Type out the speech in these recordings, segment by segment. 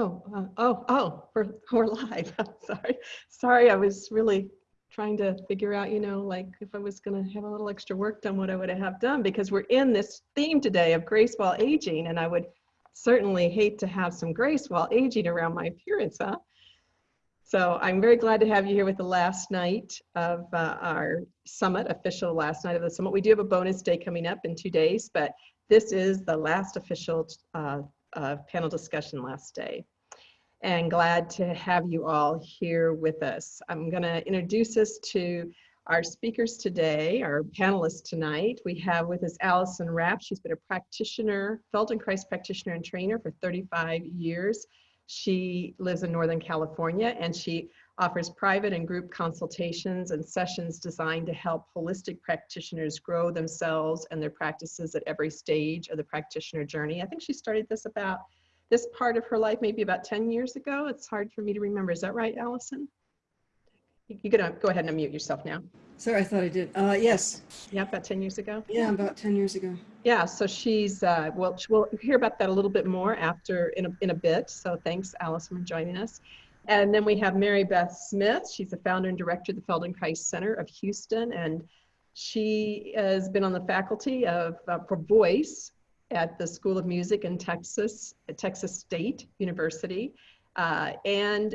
Oh, uh, oh, oh, we're, we're live. sorry. Sorry, I was really trying to figure out, you know, like if I was going to have a little extra work done, what I would have done because we're in this theme today of grace while aging. And I would certainly hate to have some grace while aging around my appearance, huh? So I'm very glad to have you here with the last night of uh, our summit, official last night of the summit. We do have a bonus day coming up in two days, but this is the last official uh, uh, panel discussion last day. And glad to have you all here with us. I'm going to introduce us to our speakers today, our panelists tonight. We have with us Allison Rapp. She's been a practitioner, Feldenkrais practitioner and trainer for 35 years. She lives in Northern California and she offers private and group consultations and sessions designed to help holistic practitioners grow themselves and their practices at every stage of the practitioner journey. I think she started this about this part of her life maybe about 10 years ago. It's hard for me to remember. Is that right, Allison? You're gonna go ahead and unmute yourself now. Sorry, I thought I did. Uh, yes. Yeah, about 10 years ago. Yeah, about 10 years ago. Yeah, so she's, uh, well, we'll hear about that a little bit more after in a, in a bit. So thanks, Allison, for joining us. And then we have Mary Beth Smith. She's the founder and director of the Feldenkrais Center of Houston. And she has been on the faculty of uh, for voice at the School of Music in Texas, at Texas State University. Uh, and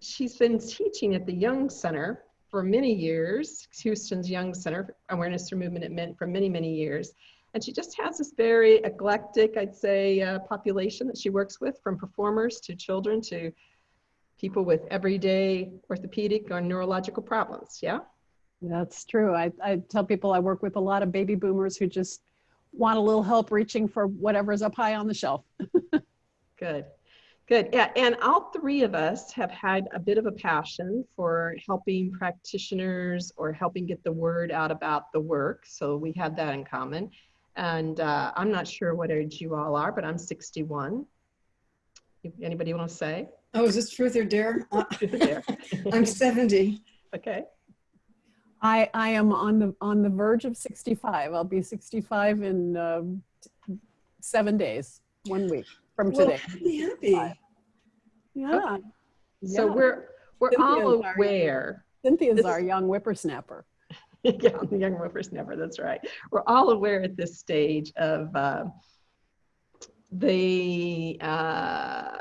she's been teaching at the Jung Center for many years, Houston's Jung Center, Awareness for Movement at Mint for many, many years. And she just has this very eclectic, I'd say, uh, population that she works with from performers to children to people with everyday orthopedic or neurological problems. Yeah? That's true. I, I tell people I work with a lot of baby boomers who just want a little help reaching for whatever's up high on the shelf. Good. Good. Yeah. And all three of us have had a bit of a passion for helping practitioners or helping get the word out about the work. So we have that in common. And uh, I'm not sure what age you all are, but I'm 61. Anybody want to say? Oh, is this truth or dare? I'm 70. Okay. I, I am on the on the verge of 65. I'll be 65 in uh, seven days, one week from well, today. Happy, happy. Yeah. Okay. So yeah. we're we're Cynthia's all aware. Our, Cynthia's this, our young whippersnapper. yeah, the young whippersnapper. That's right. We're all aware at this stage of uh, the uh,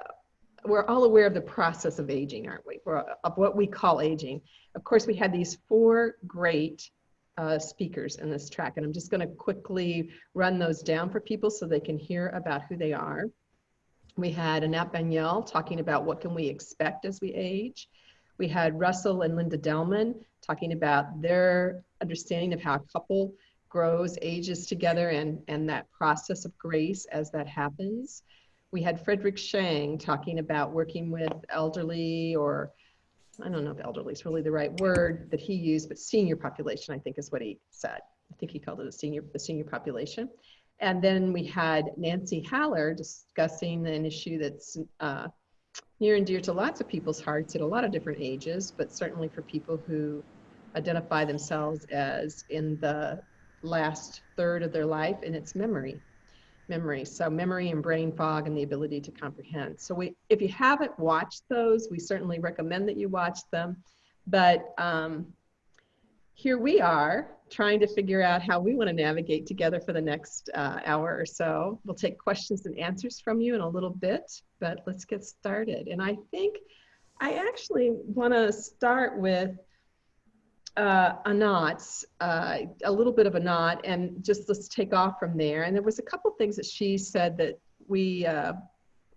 we're all aware of the process of aging, aren't we? We're, of what we call aging. Of course, we had these four great uh, speakers in this track, and I'm just going to quickly run those down for people so they can hear about who they are. We had Anat Baniel talking about what can we expect as we age. We had Russell and Linda Delman talking about their understanding of how a couple grows, ages together, and, and that process of grace as that happens. We had Frederick Shang talking about working with elderly or I don't know if elderly is really the right word that he used, but senior population, I think is what he said. I think he called it a senior, the senior population. And then we had Nancy Haller discussing an issue that's uh, near and dear to lots of people's hearts at a lot of different ages, but certainly for people who identify themselves as in the last third of their life, and it's memory memory. So memory and brain fog and the ability to comprehend. So we, if you haven't watched those, we certainly recommend that you watch them. But um, here we are trying to figure out how we want to navigate together for the next uh, hour or so. We'll take questions and answers from you in a little bit, but let's get started. And I think I actually want to start with uh, Anat, uh, a little bit of Anat, and just let's take off from there. And there was a couple things that she said that we, uh,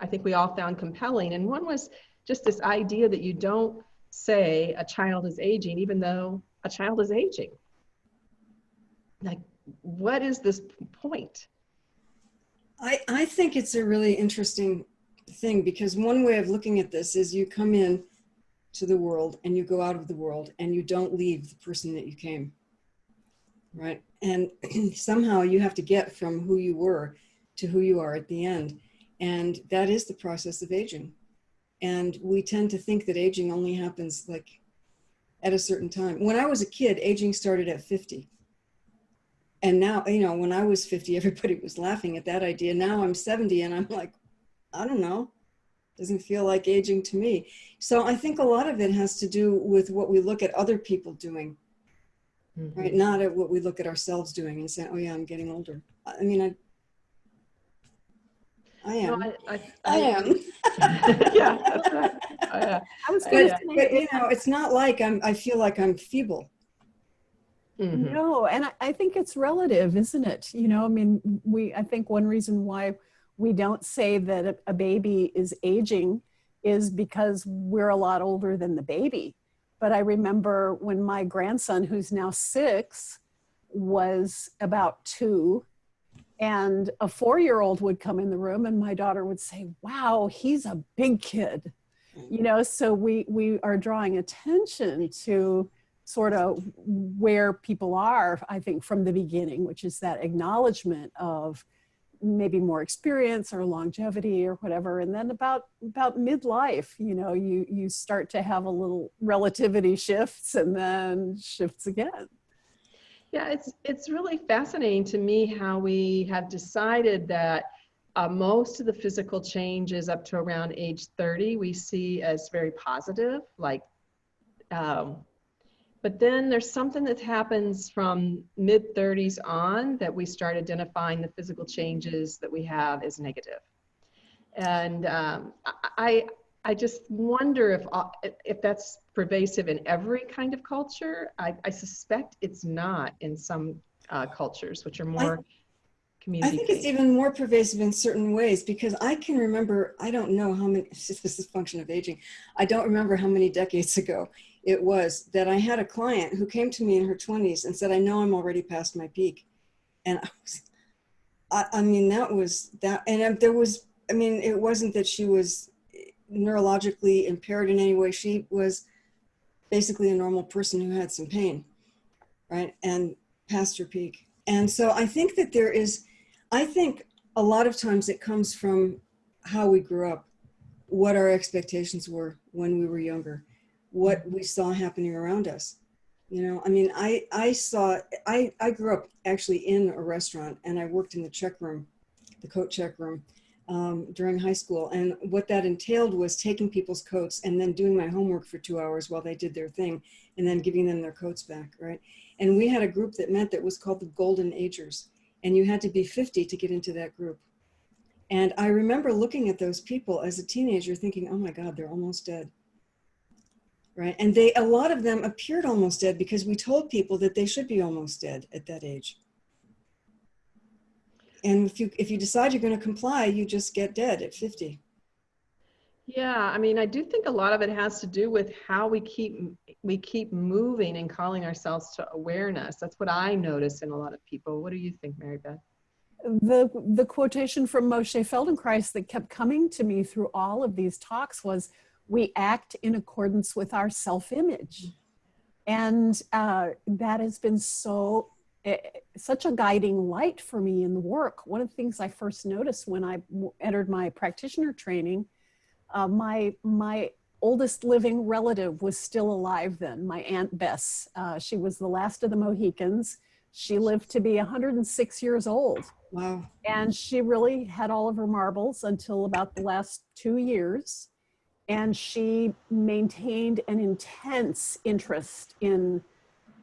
I think we all found compelling. And one was just this idea that you don't say a child is aging, even though a child is aging. Like, what is this point? I, I think it's a really interesting thing because one way of looking at this is you come in to the world and you go out of the world and you don't leave the person that you came right? And somehow you have to get from who you were to who you are at the end. And that is the process of aging. And we tend to think that aging only happens like at a certain time. When i was a kid aging started at 50 and now you know when i was 50 everybody was laughing at that idea. Now i'm 70 and i'm like i don't know Doesn't feel like aging to me. So I think a lot of it has to do with what we look at other people doing, Mm-hmm. right? Not at what we look at ourselves doing and say, oh yeah, I'm getting older. I I mean, I, I No, am. I, I, I am. yeah, that's right. Oh, yeah. I was But, going Yeah. to but you know, it's not like I'm, I feel like I'm feeble. Mhm. no, and I, I think it's relative, isn't it? You know, I mean, we, I think one reason why we don't say that a, baby is aging is because we're a lot older than the baby. But I remember when my grandson, who's now six, was about two, and a four year old would come in the room, and my daughter would say, Wow, he's a big kid. You know, so we, we are drawing attention to sort of where people are, I think, from the beginning, which is that acknowledgement of maybe more experience or longevity or whatever and then about about midlife you know you you start to have a little relativity shifts and then shifts again Yeah, it's it's really fascinating to me how we have decided that uh, most of the physical changes up to around age 30 we see as very positive, like. Um, but then there's something that happens from mid 30s on that we start identifying the physical changes that we have as negative. And um, I, I I just wonder if uh, if that's pervasive in every kind of culture. I, I suspect it's not in some uh, cultures, which are more I community. think it's even more pervasive in certain ways because I can remember, I don't know how many, this is a function of aging. I don't remember how many decades ago it was that I had a client who came to me in her 20s and said, I know I'm already past my peak. And I was, I, I mean, that was that. And there was, I mean, it wasn't that she was neurologically impaired in any way. She was basically a normal person who had some pain, right? And past her peak. And so I think that there is, I think a lot of times it comes from how we grew up, what our expectations were when we were younger, what we saw happening around us. You know, I mean, I, I saw, I, I grew up actually in a restaurant and I worked in the check room, the coat check room um, during high school. And what that entailed was taking people's coats and then doing my homework for two hours while they did their thing and then giving them their coats back, right? And we had a group that met that was called the Golden Agers. And you had to be 50 to get into that group. And I remember looking at those people as a teenager thinking, oh my God, they're almost dead. Right. And they, a lot of them appeared almost dead because we told people that they should be almost dead at that age. And if you, if you decide you're going to comply, you just get dead at 50. Yeah, I mean, I do think a lot of it has to do with how we keep we keep moving and calling ourselves to awareness. That's what I notice in a lot of people. What do you think, Mary Beth? the the quotation from Moshe Feldenkrais that kept coming to me through all of these talks was we act in accordance with our self-image. And uh, that has been so eh, such a guiding light for me in the work. One of the things i first noticed when i entered my practitioner training uh, my my oldest living relative was still alive then my aunt bess. Uh, she was the last of the mohicans. She lived to be 106 years old. Wow. and she really had all of her marbles until about the last two years and she maintained an intense interest in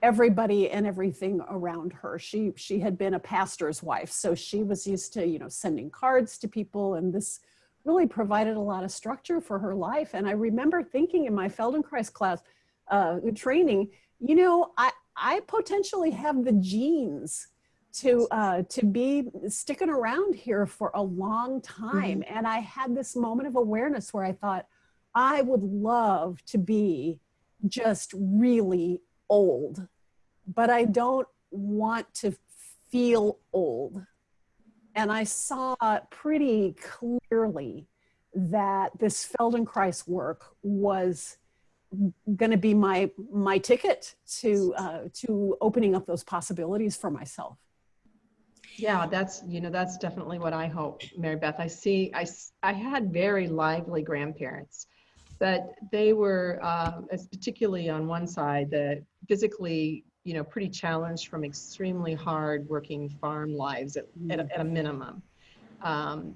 everybody and everything around her. She she had been a pastor's wife so she was used to you know sending cards to people and this really provided a lot of structure for her life. And i remember thinking in my feldenkrais class uh, training you know i i potentially have the genes to uh, to be sticking around here for a long time. And I had this moment of awareness where I thought, I would love to be just really old, but I don't want to feel old. And I saw pretty clearly that this Feldenkrais work was going to be my my ticket to uh, to opening up those possibilities for myself. Yeah, that's, you know, that's definitely what I hope, Mary Beth. I see, I I had very lively grandparents, but they were, uh, as particularly on one side, the physically, you know, pretty challenged from extremely hard working farm lives at, at, a, at a minimum. Um,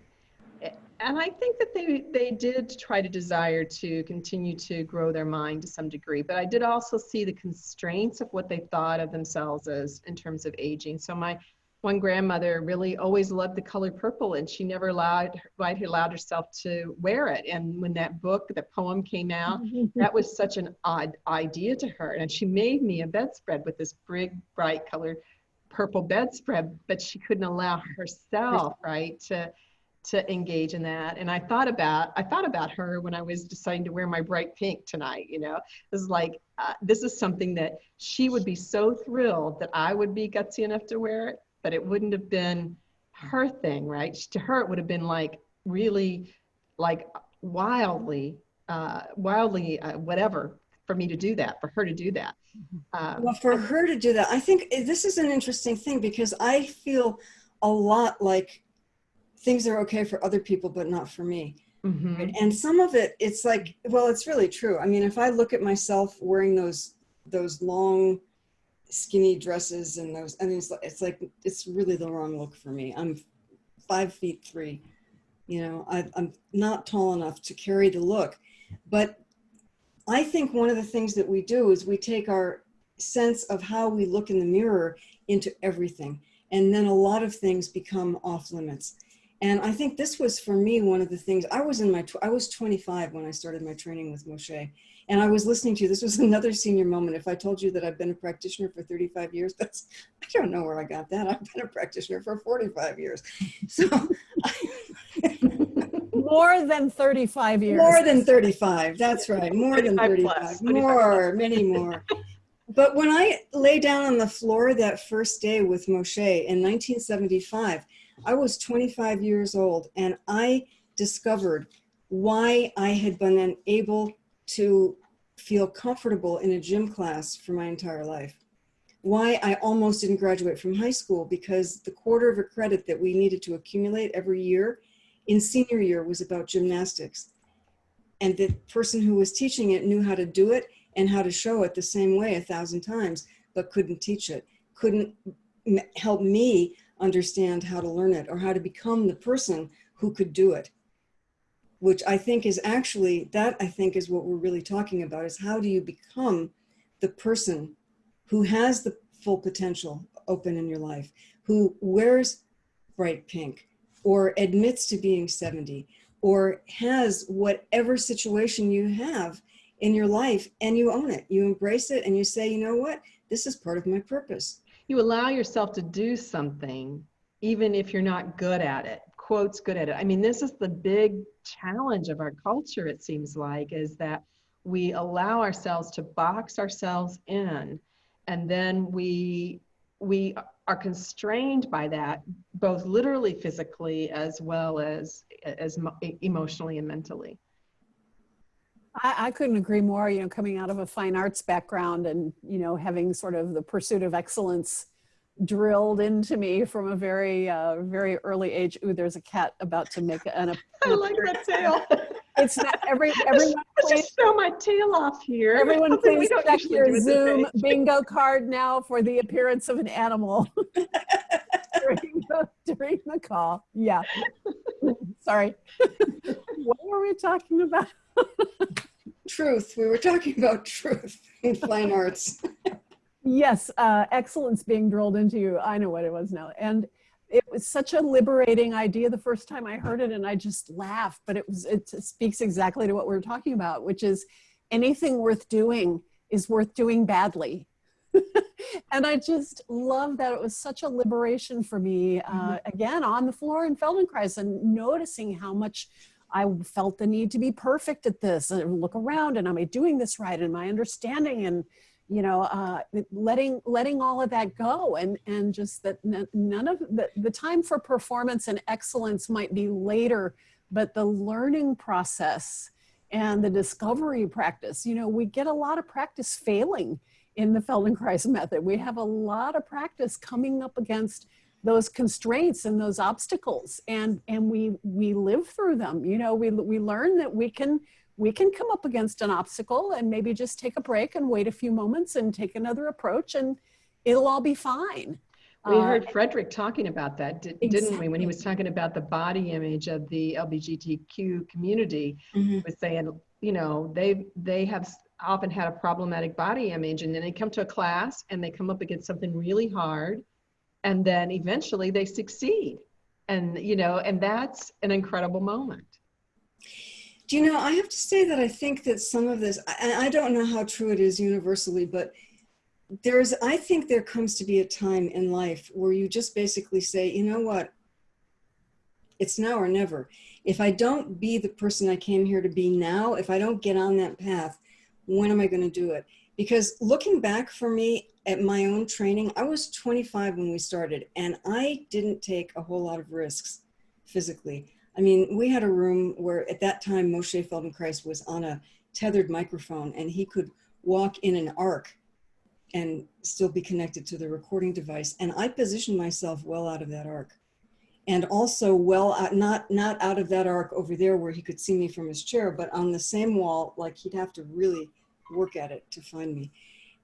and I think that they they did try to desire to continue to grow their mind to some degree, but I did also see the constraints of what they thought of themselves as in terms of aging. So my one grandmother really always loved the color purple, and she never allowed allowed herself to wear it. And when that book, the poem came out, that was such an odd idea to her, and she made me a bedspread with this big bright colored purple bedspread, but she couldn't allow herself right to to engage in that. And I thought about I thought about her when I was deciding to wear my bright pink tonight. You know, this is like uh, this is something that she would be so thrilled that I would be gutsy enough to wear it, but it wouldn't have been her thing, right? To her, it would have been like really, like wildly, uh, wildly, uh, whatever for me to do that, for her to do that. Um, Well, for her to do that, I think this is an interesting thing because I feel a lot like things are okay for other people, but not for me. mhm. Right? And some of it, it's like, well, it's really true. I mean, if I look at myself wearing those those long, skinny dresses and those, mean, it's like, it's like it's really the wrong look for me. I'm five feet three. You know, I, I'm not tall enough to carry the look. But I think one of the things that we do is we take our sense of how we look in the mirror into everything. And then a lot of things become off limits. And I think this was for me one of the things I was in my I was 25 when I started my training with Moshe, and I was listening to you. This was another senior moment. If I told you that I've been a practitioner for 35 years, that's I don't know where I got that. I've been a practitioner for 45 years, so More than 35 years. more than 35. That's right, more than 35 35. plus, 35 more, many more. But when I lay down on the floor that first day with Moshe in 1975, I was 25 years old and I discovered why I had been unable to feel comfortable in a gym class for my entire life. Why I almost didn't graduate from high school because the quarter of a credit that we needed to accumulate every year in senior year was about gymnastics. And the person who was teaching it knew how to do it and how to show it the same way a thousand times, but couldn't teach it, couldn't help me understand how to learn it or how to become the person who could do it which i think is actually that i think is what we're really talking about is how do you become the person who has the full potential open in your life who wears bright pink or admits to being 70 or has whatever situation you have in your life and you own it. You embrace it and you say you know what? This is part of my purpose. You allow yourself to do something even if you're not good at it quotes good at it. I mean this is the big challenge of our culture it seems like is that we allow ourselves to box ourselves in and then we we are constrained by that both literally physically as well as as emotionally and mentally. I, I couldn't agree more, you know, coming out of a fine arts background and, you know, having sort of the pursuit of excellence drilled into me from a very, uh, very early age. Ooh, there's a cat about to make an, i like that tail it's not every, everyone let's just show my tail off here everyone Something we please don't check your do Zoom bingo card now for the appearance of an animal during, the, during the call. Yeah. Sorry. what were we talking about? truth we were talking about truth in fine arts Yes, uh, excellence being drilled into you. I know what it was now. And it was such a liberating idea the first time I heard it, and I just laughed. But it was it speaks exactly to what we were talking about, which is anything worth doing is worth doing badly. and I just love that it was such a liberation for me. Uh, again, on the floor in Feldenkrais and noticing how much I felt the need to be perfect at this and look around and am I doing this right? Am I understanding? And you know, uh, letting letting all of that go, and and just that none of the the time for performance and excellence might be later, but the learning process and the discovery practice. You know, we get a lot of practice failing in the Feldenkrais method. We have a lot of practice coming up against those constraints and those obstacles and and we we live through them you know we we learn that we can we can come up against an obstacle and maybe just take a break and wait a few moments and take another approach and it'll all be fine We Uh, heard Frederick talking about that, di- didn't we? When he was talking about the body image of the LGBTQ community, Mhm. was saying, you know, they they have often had a problematic body image, and then they come to a class and they come up against something really hard, and then eventually they succeed, and you know, and that's an incredible moment. Do you know, I have to say that I think that some of this, and I don't know how true it is universally, but there's, I think there comes to be a time in life where you just basically say, you know what? It's now or never. If I don't be the person I came here to be now, if I don't get on that path, when am I going to do it? Because looking back for me at my own training, I was 25 when we started, and I didn't take a whole lot of risks physically. I mean, we had a room where at that time Moshe Feldenkrais was on a tethered microphone and he could walk in an arc and still be connected to the recording device. And I positioned myself well out of that arc. And also well out, not not out of that arc over there where he could see me from his chair, but on the same wall, like he'd have to really work at it to find me.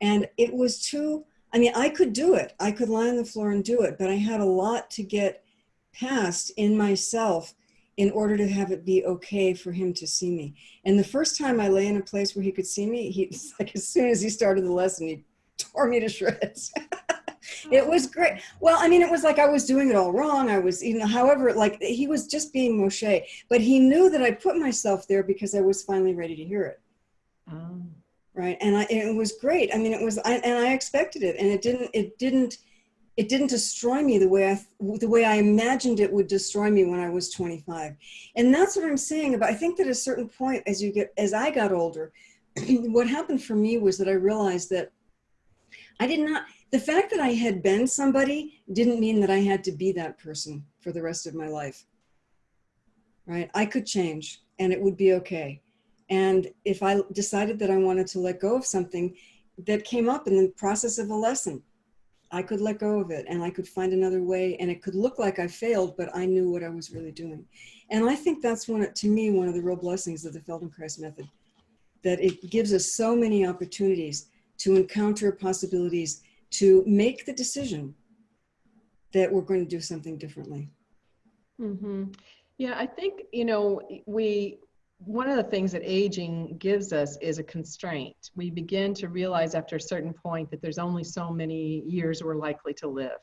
And it was too, I mean, I could do it. I could lie on the floor and do it, but I had a lot to get past in myself in order to have it be okay for him to see me. And the first time I lay in a place where he could see me, he like as soon as he started the lesson, he tore me to shreds. it was great. Well, I mean, it was like I was doing it all wrong. I was, you know, however, like he was just being Moshe, but he knew that I put myself there because I was finally ready to hear it. Um, Right. And I, it was great. I mean, it was, I, and I expected it and it didn't, it didn't, it didn't destroy me the way I, the way I imagined it would destroy me when I was 25. And that's what I'm saying about, I think that at a certain point, as you get, as I got older, what happened for me was that I realized that I did not, the fact that I had been somebody didn't mean that I had to be that person for the rest of my life. Right? I could change and it would be okay. And if I decided that I wanted to let go of something that came up in the process of a lesson, I could let go of it and I could find another way and it could look like I failed, but I knew what I was really doing. And I think that's one, to me, one of the real blessings of the Feldenkrais method, that it gives us so many opportunities to encounter possibilities, to make the decision that we're going to do something differently. hmm Yeah, I think, you know, we, one of the things that aging gives us is a constraint. We begin to realize after a certain point that there's only so many years we're likely to live.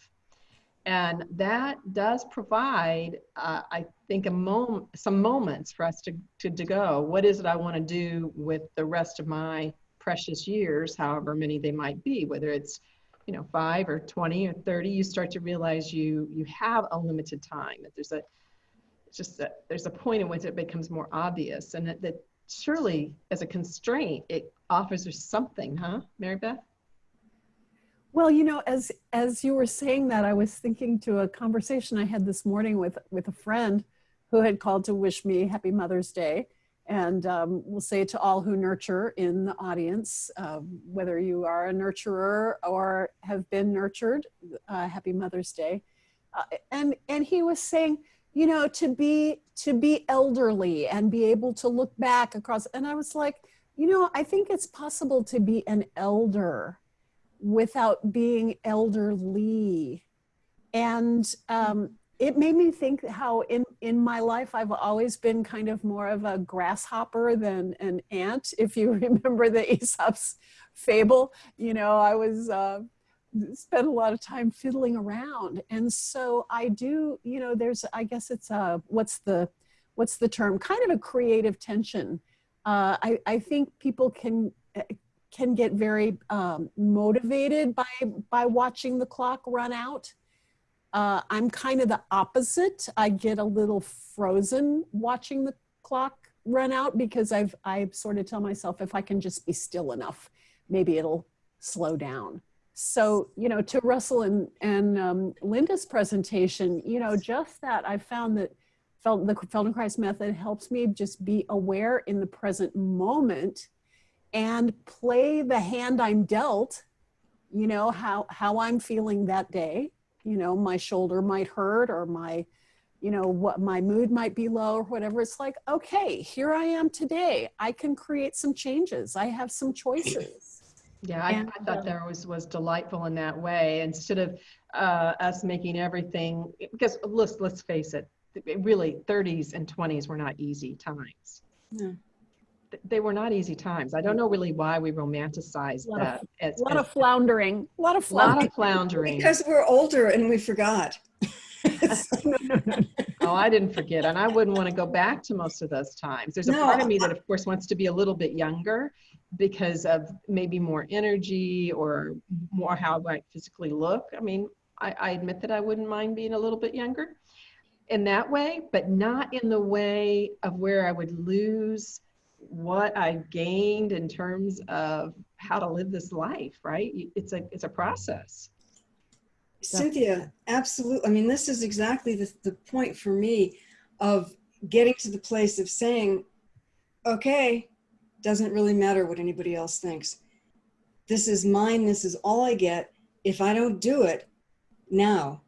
And that does provide, uh, I think, a moment, some moments for us to, to, to go. What is it I want to do with the rest of my precious years, however many they might be, whether it's you know five or 20 or 30 you start to realize you you have a limited time that there's a just that there's a point in which it becomes more obvious and that, that surely as a constraint it offers us something huh mary beth Well, you know, as as you were saying that, I was thinking to a conversation I had this morning with with a friend who had called to wish me Happy Mother's Day, and um, we'll say to all who nurture in the audience, uh, whether you are a nurturer or have been nurtured, uh, Happy Mother's Day. Uh, and and he was saying, you know, to be to be elderly and be able to look back across, and I was like, you know, I think it's possible to be an elder without being elderly. And um, it made me think how in, in my life, I've always been kind of more of a grasshopper than an ant. If you remember the Aesop's fable, you know, I was, uh, spent a lot of time fiddling around. And so I do, you know, there's, I guess it's a, what's the, what's the term? Kind of a creative tension. Uh, I, I think people can can get very um, motivated by by watching the clock run out. Uh, I'm kind of the opposite. I get a little frozen watching the clock run out because I've I sort of tell myself if I can just be still enough, maybe it'll slow down. So you know, to Russell and and um, Linda's presentation, you know, just that I found that felt the Feldenkrais method helps me just be aware in the present moment and play the hand I'm dealt, you know, how, how I'm feeling that day. You know, my shoulder might hurt or my, you know, what my mood might be low or whatever. It's like, okay, here I am today. I can create some changes. I have some choices. Yeah, I, And, I thought um, there was, was delightful in that way, instead of uh, us making everything, because let's, let's face it, it really, 30s and 20s were not easy times. No. They were not easy times. I don't know really why we romanticize Lot of- that. as- A lot as of floundering, a lot of a lot floundering. of floundering. Because we're older and we forgot. Oh, I didn't forget, and I wouldn't want to go back to most of those times. There's a No, part of me that, of course, wants to be a little bit younger because of maybe more energy or more how I might physically look. I mean, I, I admit that I wouldn't mind being a little bit younger in that way, but not in the way of where I would lose what I gained in terms of how to live this life. Right? It's a it's a process. Cynthia, absolutely. I mean, this is exactly the, the point for me of getting to the place of saying, okay, doesn't really matter what anybody else thinks. This is mine. This is all I get. If I don't do it now,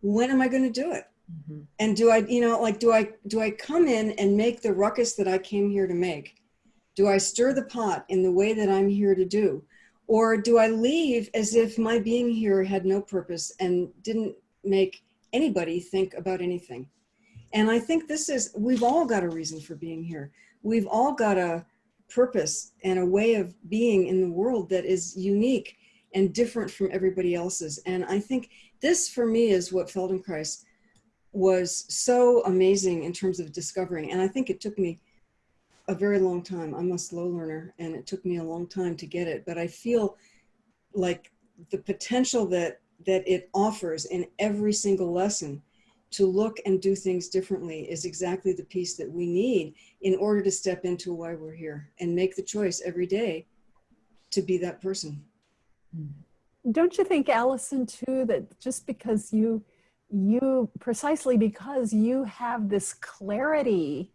when am I going to do it? Mhm. And do I, you know, like, do I, do I come in and make the ruckus that I came here to make? Do I stir the pot in the way that I'm here to do? Or do I leave as if my being here had no purpose and didn't make anybody think about anything? And I think this is, we've all got a reason for being here. We've all got a purpose and a way of being in the world that is unique and different from everybody else's. And I think this for me is what Feldenkrais was so amazing in terms of discovering. And I think it took me a very long time. I'm a slow learner and it took me a long time to get it, but I feel like the potential that that it offers in every single lesson to look and do things differently is exactly the piece that we need in order to step into why we're here and make the choice every day to be that person. Don't you think, Allison, too, that just because you, you, precisely because you have this clarity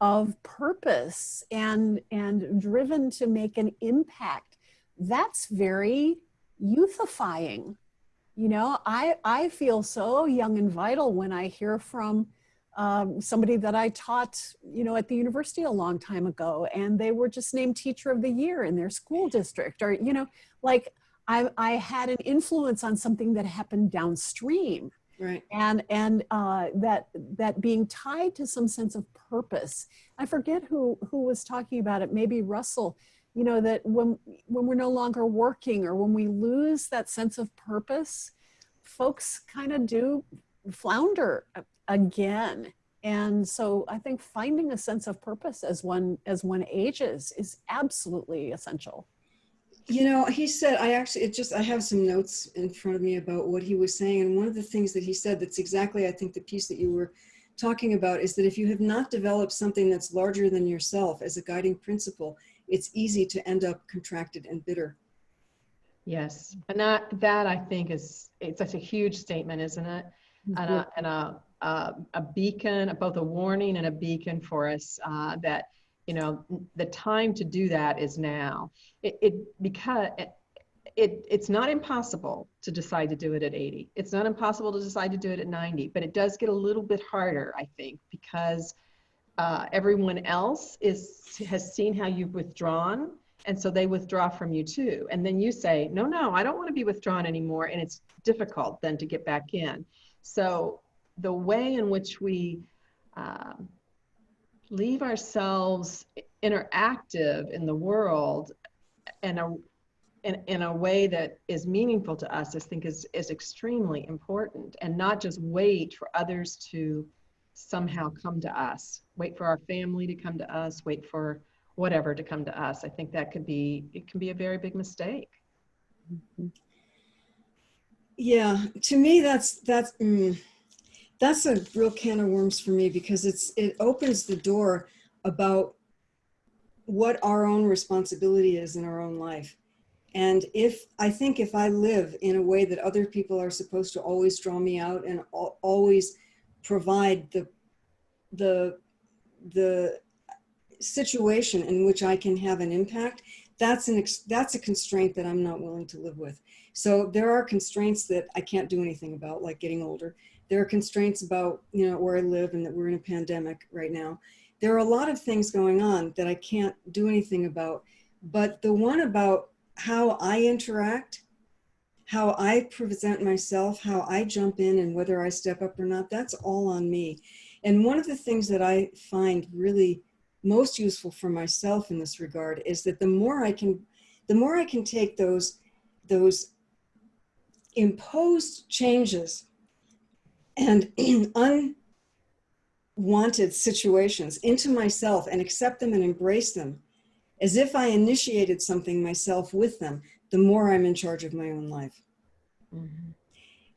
of purpose and, and driven to make an impact, that's very youthifying. You know, I, I feel so young and vital when I hear from um, somebody that I taught, you know, at the university a long time ago, and they were just named teacher of the year in their school district, or, you know, like I, I had an influence on something that happened downstream Right. and and uh, that that being tied to some sense of purpose. I forget who who was talking about it. Maybe Russell. You know that when when we're no longer working or when we lose that sense of purpose, folks kind of do flounder again. And so I think finding a sense of purpose as one as one ages is absolutely essential. You know, he said, I actually, it just, I have some notes in front of me about what he was saying. And one of the things that he said that's exactly, I think, the piece that you were talking about is that if you have not developed something that's larger than yourself as a guiding principle, it's easy to end up contracted and bitter. Yes, and that that I think is it's such a huge statement, isn't it? And a and a a, a beacon, both a warning and a beacon for us uh, that you know the time to do that is now. It, it because it, it it's not impossible to decide to do it at 80. It's not impossible to decide to do it at 90, but it does get a little bit harder, I think, because uh, everyone else is has seen how you've withdrawn and so they withdraw from you too and then you say no no i don't want to be withdrawn anymore and it's difficult then to get back in so the way in which we um, leave ourselves interactive in the world in a in, in a way that is meaningful to us i think is is extremely important. And not just wait for others to somehow come to us. Wait for our family to come to us. Wait for whatever to come to us. I think that could be it can be a very big mistake Yeah, to me, that's, that's, mm, that's a real can of worms for me because it's, it opens the door about what our own responsibility is in our own life. And if, I think if I live in a way that other people are supposed to always draw me out and al- always provide the, the, the situation in which I can have an impact, that's an, ex- that's a constraint that I'm not willing to live with. So there are constraints that I can't do anything about, like getting older. There are constraints about, you know, where I live and that we're in a pandemic right now. There are a lot of things going on that I can't do anything about. But the one about how I interact, how I present myself, how I jump in and whether I step up or not, that's all on me. And one of the things that I find really most useful for myself in this regard is that the more I can, the more I can take those, those imposed changes and unwanted situations into myself and accept them and embrace them as if I initiated something myself with them, the more I'm in charge of my own life. Mhm.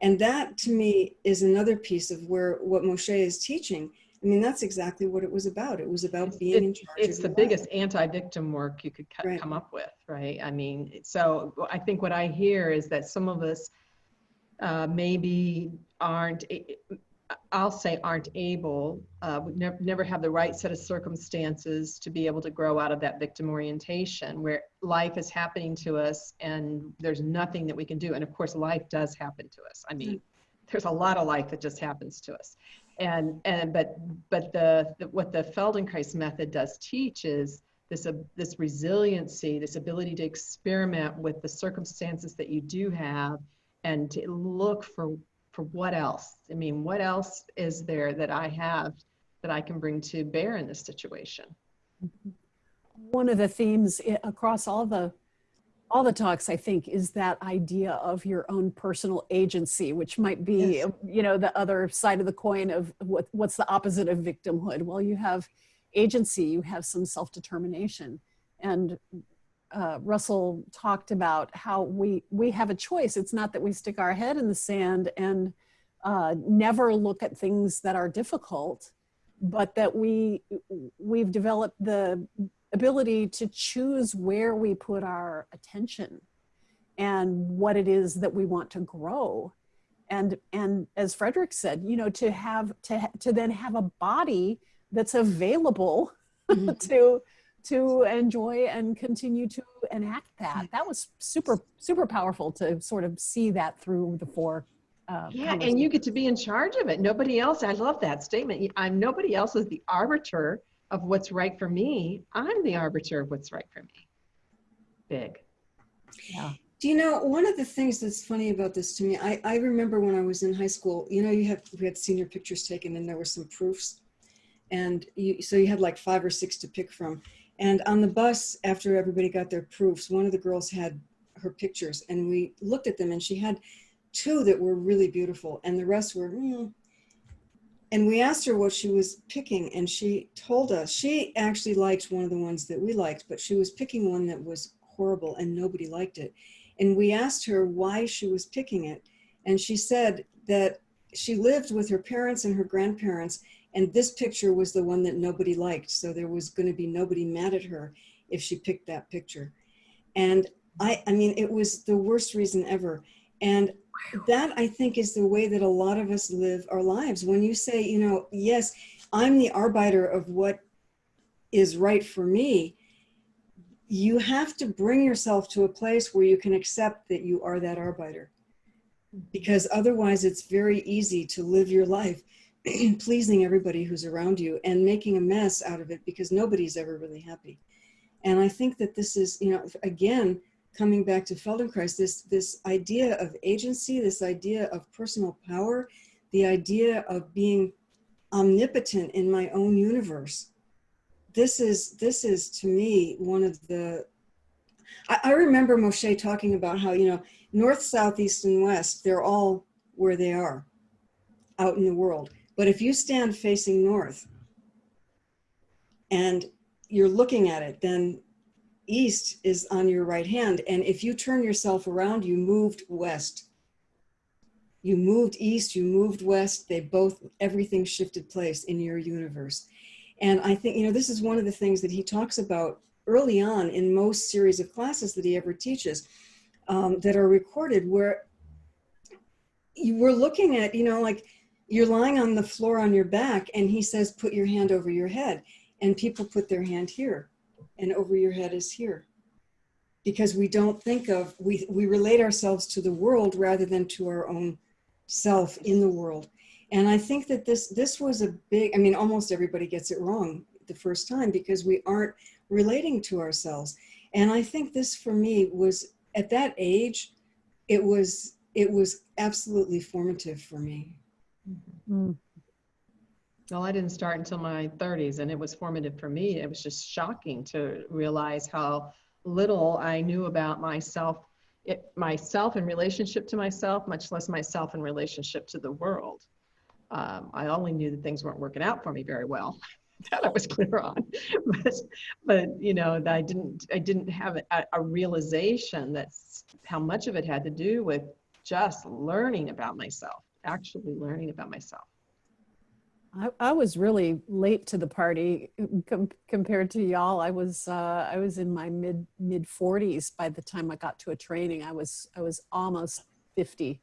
And that to me is another piece of where what Moshe is teaching. I mean, that's exactly what it was about. It was about being in charge. It's of the biggest anti-victim work you could co- Right. come up with, right? I mean, so I think what I hear is that some of us uh, maybe aren't, I'll say aren't able, uh, would never, never have the right set of circumstances to be able to grow out of that victim orientation where life is happening to us and there's nothing that we can do. And of course, life does happen to us. I mean, there's a lot of life that just happens to us and and but but the, the what the feldenkrais method does teach is this uh, this resiliency this ability to experiment with the circumstances that you do have and to look for for what else? I mean what else is there that i have that i can bring to bear in this situation? One of the themes across all the all the talks i think is that idea of your own personal agency which might be Yes. you know the other side of the coin of what, what's the opposite of victimhood? Well you have agency you have some self-determination. And uh, russell talked about how we we have a choice it's not that we stick our head in the sand and uh, never look at things that are difficult but that we we've developed the ability to choose where we put our attention and what it is that we want to grow and and as frederick said you know to have to to then have a body that's available Mhm. to to enjoy and continue to enact that. That was super super powerful to sort of see that through the four uh, yeah and you get to be in charge of it. Nobody else i love that statement. I'm nobody else is the arbiter of what's right for me. I'm the arbiter of what's right for me. Big. Yeah. Do you know one of the things that's funny about this to me? I, I remember when I was in high school. You know, you have we had senior pictures taken, and there were some proofs, and you so you had like five or six to pick from. And on the bus, after everybody got their proofs, one of the girls had her pictures, and we looked at them, and she had two that were really beautiful, and the rest were. Mm. And we asked her what she was picking, and she told us she actually liked one of the ones that we liked, but she was picking one that was horrible, and nobody liked it. And we asked her why she was picking it. And she said that she lived with her parents and her grandparents, and this picture was the one that nobody liked. So there was going to be nobody mad at her if she picked that picture. And I, I mean, it was the worst reason ever. And that I think is the way that a lot of us live our lives. When you say, you know, yes, I'm the arbiter of what is right for me, you have to bring yourself to a place where you can accept that you are that arbiter because otherwise it's very easy to live your life pleasing everybody who's around you and making a mess out of it because nobody's ever really happy. And i think that this is you know again coming back to feldenkrais this this idea of agency this idea of personal power the idea of being omnipotent in my own universe this is this is to me one of the I, I remember Moshe talking about how you know north south east and west they're all where they are out in the world but if you stand facing north and you're looking at it then east is on your right hand. And if you turn yourself around you moved west. You moved east you moved west. They both everything shifted place in your universe. And I think, you know, this is one of the things that he talks about early on in most series of classes that he ever teaches um, that are recorded, where you were looking at, you know, like you're lying on the floor on your back, and he says, put your hand over your head. And people put their hand here, and over your head is here. Because we don't think of, we, we relate ourselves to the world rather than to our own self in the world and i think that this this was a big i mean almost everybody gets it wrong the first time because we aren't relating to ourselves And I think this for me was at that age, it was it was absolutely formative for me. Mm. Well, I didn't start until my 30s, and it was formative for me. It was just shocking to realize how little I knew about myself, it, myself in relationship to myself, much less myself in relationship to the world. Um, I only knew that things weren't working out for me very well. that I was clear on, but but you know, that I didn't I didn't have a, a realization that's how much of it had to do with just learning about myself, actually learning about myself. I, I was really late to the party com- compared to y'all. I was uh, I was in my mid mid 40s by the time I got to a training. I was I was almost 50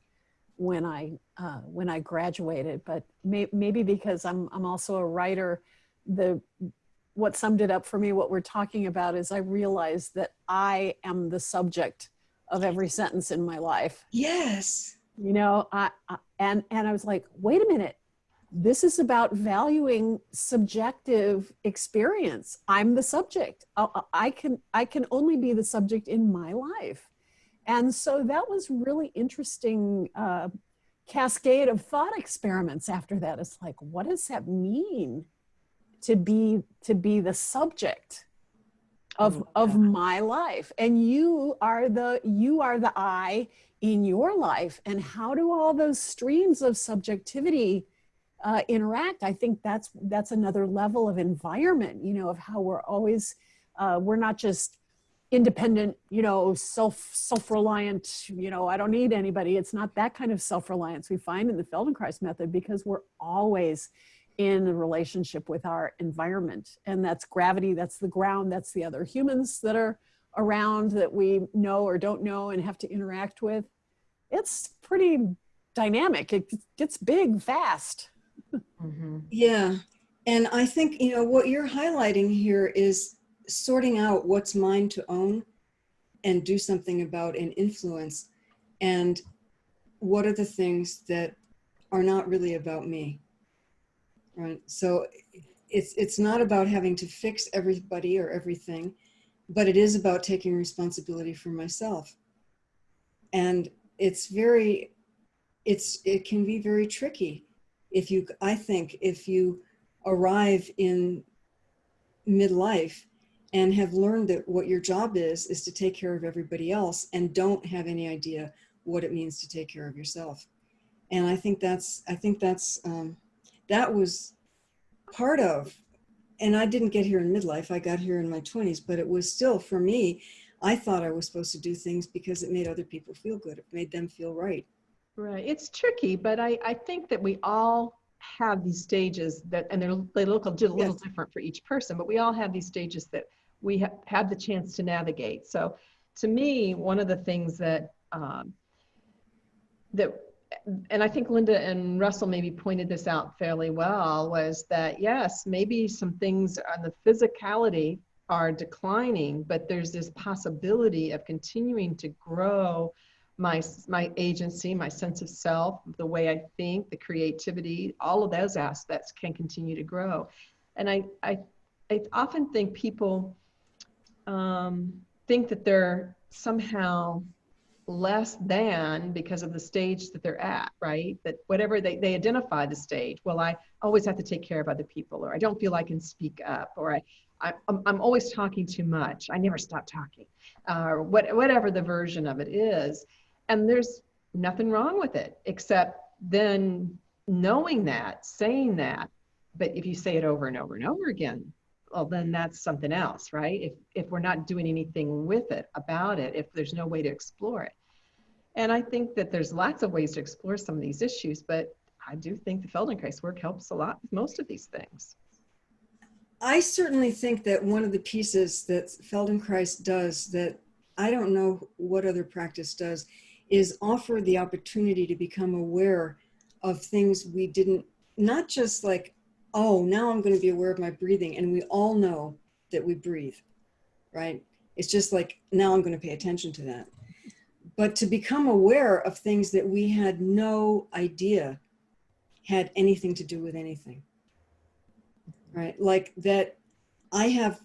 when I uh, when I graduated. But may, maybe because I'm I'm also a writer, the what summed it up for me. What we're talking about is I realized that I am the subject of every sentence in my life. Yes. You know, I, I and and I was like, wait a minute. This is about valuing subjective experience. I'm the subject. I, I, can i can only be the subject in my life. And so that was really interesting uh, cascade of thought experiments after that. It's like what does that mean to be to be the subject of Oh, of my life. And you are the you are the i in your life. And how do all those streams of subjectivity uh, interact? I think that's that's another level of environment you know of how we're always uh, we're not just independent you know self self-reliant you know i don't need anybody. It's not that kind of self-reliance we find in the feldenkrais method because we're always in a relationship with our environment and that's gravity that's the ground that's the other humans that are around that we know or don't know and have to interact with it's pretty dynamic it gets big fast Mm-hmm. Yeah. And I think, you know, what you're highlighting here is sorting out what's mine to own and do something about and influence. And what are the things that are not really about me? Right. So it's it's not about having to fix everybody or everything, but it is about taking responsibility for myself. And it's very it's it can be very tricky if you i think if you arrive in midlife and have learned that what your job is is to take care of everybody else and don't have any idea what it means to take care of yourself and i think that's i think that's um, that was part of and i didn't get here in midlife i got here in my 20s but it was still for me i thought i was supposed to do things because it made other people feel good it made them feel right Right. It's tricky, but I, I think that we all have these stages that, and they're, they look a little Yes. different for each person, but we all have these stages that we ha- have the chance to navigate. So to me, one of the things that, um, that, and I think Linda and Russell maybe pointed this out fairly well, was that yes, maybe some things on the physicality are declining, but there's this possibility of continuing to grow my my agency, my sense of self, the way I think, the creativity, all of those aspects can continue to grow. And I I, I often think people um, think that they're somehow less than because of the stage that they're at, right? That whatever they, they identify the stage, well, I always have to take care of other people, or I don't feel I can speak up, or I, I I'm, I'm always talking too much. I never stop talking, uh, or what, whatever the version of it is. And there's nothing wrong with it, except then knowing that, saying that. But if you say it over and over and over again, well, then that's something else, right? If, if we're not doing anything with it, about it, if there's no way to explore it. And I think that there's lots of ways to explore some of these issues, but I do think the Feldenkrais work helps a lot with most of these things. I certainly think that one of the pieces that Feldenkrais does that I don't know what other practice does is offer the opportunity to become aware of things we didn't, not just like, oh, now I'm going to be aware of my breathing. And we all know that we breathe, right? It's just like, now I'm going to pay attention to that. But to become aware of things that we had no idea had anything to do with anything right? Like that I have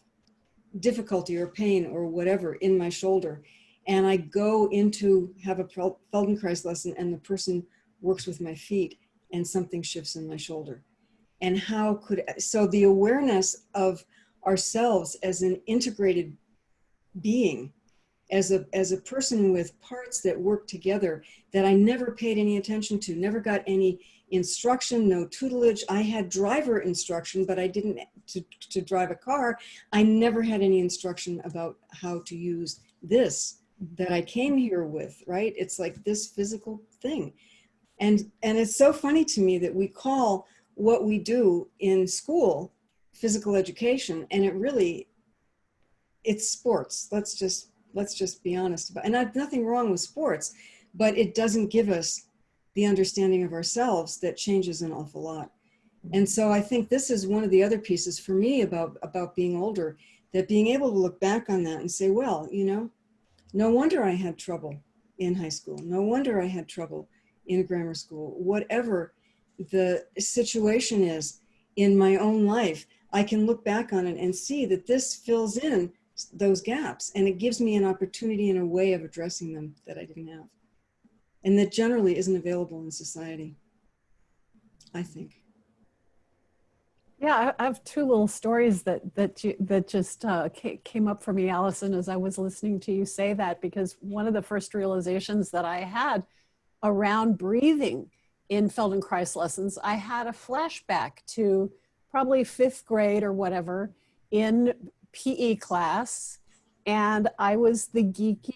difficulty or pain or whatever in my shoulder. And I go into have a Feldenkrais lesson and the person works with my feet and something shifts in my shoulder. And how could, so the awareness of ourselves as an integrated being, as a, as a person with parts that work together that I never paid any attention to, never got any instruction, no tutelage. I had driver instruction, but I didn't to, to drive a car. I never had any instruction about how to use this that I came here with, right? It's like this physical thing. And, and it's so funny to me that we call what we do in school physical education and it really it's sports let's just let's just be honest about and I've nothing wrong with sports but it doesn't give us the understanding of ourselves that changes an awful lot. And so i think this is one of the other pieces for me about about being older that being able to look back on that and say well you know no wonder i had trouble in high school. No wonder i had trouble in grammar school. Whatever the situation is in my own life i can look back on it and see that this fills in those gaps and it gives me an opportunity and a way of addressing them that i didn't have and that generally isn't available in society i think Yeah, I- have two little stories that that you, that just uh, came up for me, Allison, as I was listening to you say that. Because one of the first realizations that I had around breathing in Feldenkrais lessons, I had a flashback to probably fifth grade or whatever in PE class, and I was the geeky,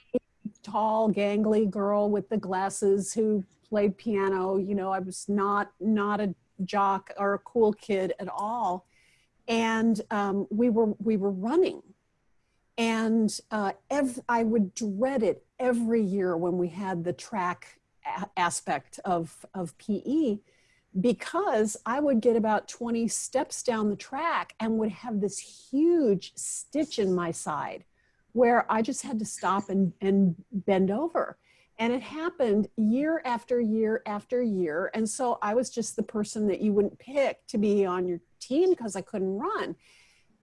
tall, gangly girl with the glasses who played piano. You know, I was not not a jock or a cool kid at all. And um, we were we were running. And uh, i would dread it every year when we had the track aspect of of pe because i would get about 20 steps down the track and would have this huge stitch in my side where i just had to stop and, and bend over and it happened year after year after year. And so I was just the person that you wouldn't pick to be on your team because I couldn't run.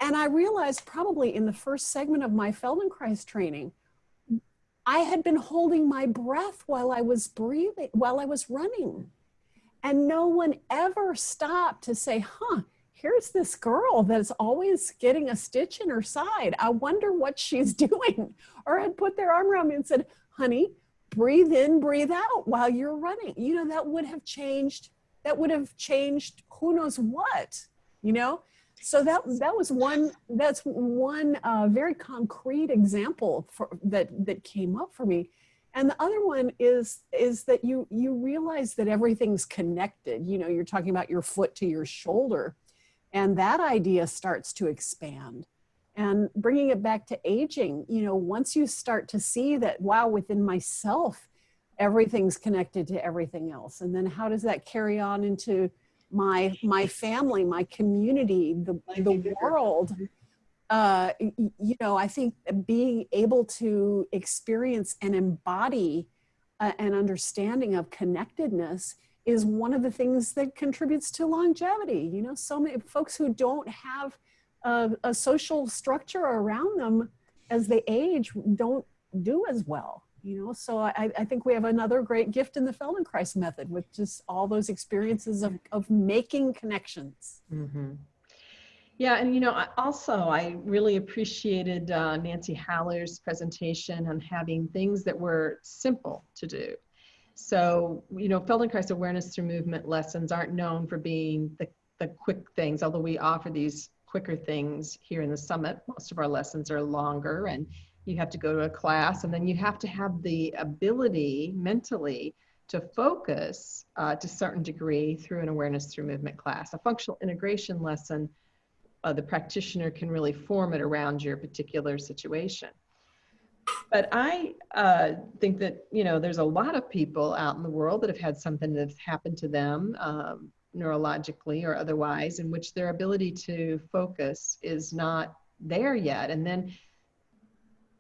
And I realized probably in the first segment of my Feldenkrais training, I had been holding my breath while I was breathing, while I was running. And no one ever stopped to say, huh, here's this girl that's always getting a stitch in her side. I wonder what she's doing. Or had put their arm around me and said, honey, breathe in, breathe out while you're running. You know, that would have changed, that would have changed who knows what, you know? So that that was one that's one uh, very concrete example for, that that came up for me, and the other one is is that you you realize that everything's connected. You know, you're talking about your foot to your shoulder, and that idea starts to expand. And bringing it back to aging you know once you start to see that wow within myself everything's connected to everything else. And then how does that carry on into my my family my community the, the world uh you know i think being able to experience and embody an understanding of connectedness is one of the things that contributes to longevity. You know so many folks who don't have a, a social structure around them as they age don't do as well you know? So I, I think we have another great gift in the feldenkrais method with just all those experiences of, of making connections. Mm-hmm. Yeah, and you know, also I really appreciated uh, Nancy Heller's presentation on having things that were simple to do. So, you know, Feldenkrais awareness through movement lessons aren't known for being the, the quick things, although we offer these quicker things here in the summit. Most of our lessons are longer and you have to go to a class and then you have to have the ability mentally to focus uh, to a certain degree through an awareness through movement class. A functional integration lesson, uh, the practitioner can really form it around your particular situation. But I uh, think that, you know, there's a lot of people out in the world that have had something that's happened to them um, neurologically or otherwise, in which their ability to focus is not there yet. And then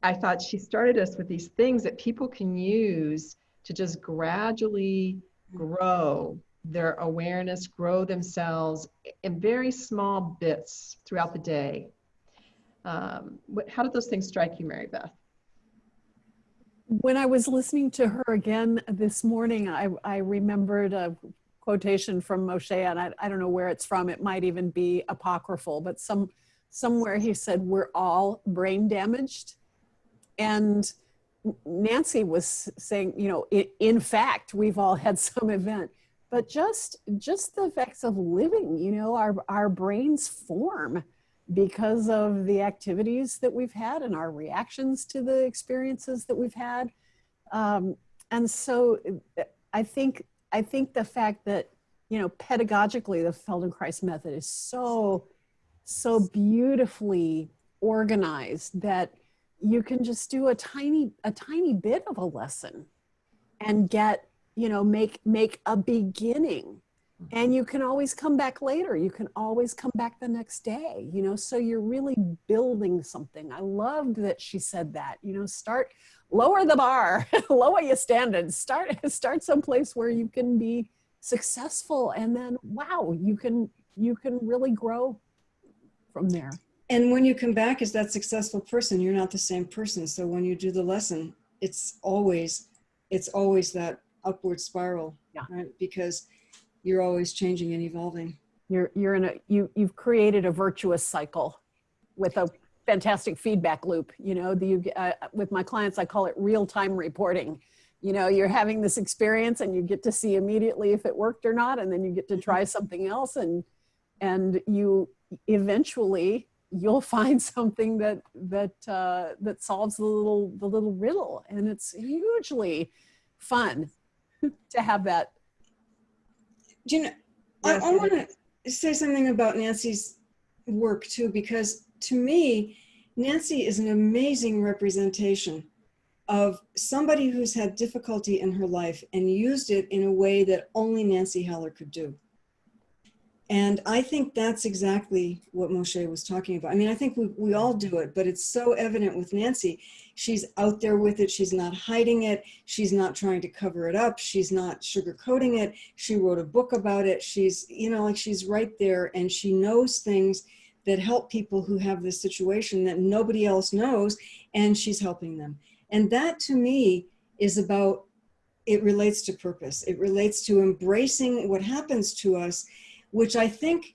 I thought she started us with these things that people can use to just gradually grow their awareness, grow themselves in very small bits throughout the day. Um, how did those things strike you, Mary Beth? When I was listening to her again this morning, I, I remembered a quotation from Moshe, and I, I don't know where it's from. It might even be apocryphal, but some somewhere he said, We're all brain damaged. And Nancy was saying, you know, in fact, we've all had some event, but just just the effects of living, you know, our our brains form because of the activities that we've had and our reactions to the experiences that we've had. Um, and so I think I think the fact that you know pedagogically the Feldenkrais method is so so beautifully organized that you can just do a tiny a tiny bit of a lesson and get you know make make a beginning. Mm-hmm. And you can always come back later. You can always come back the next day you know? So you're really building something. I loved that she said that you know start lower the bar lower your standards. Start start someplace where you can be successful and then wow you can you can really grow from there. And when you come back as that successful person, you're not the same person. So when you do the lesson, it's always, it's always that upward spiral, Yeah. right? Because you're always changing and evolving. you're you're in a you you've created a virtuous cycle with a fantastic feedback loop you know the, you uh, with my clients i call it real-time reporting you know you're having this experience and you get to see immediately if it worked or not and then you get to try something else and and you eventually you'll find something that that uh, that solves the little the little riddle and it's hugely fun to have that Do you know, Yes, I, I want to say something about Nancy's work too, because to me, Nancy is an amazing representation of somebody who's had difficulty in her life and used it in a way that only Nancy Heller could do. And I think that's exactly what Moshe was talking about. I mean, I think we, we all do it, but it's so evident with Nancy. She's out there with it. She's not hiding it. She's not trying to cover it up. She's not sugarcoating it. She wrote a book about it. She's, you know, like she's right there and she knows things that help people who have this situation that nobody else knows and she's helping them. And that to me is about, it relates to purpose. It relates to embracing what happens to us which I think,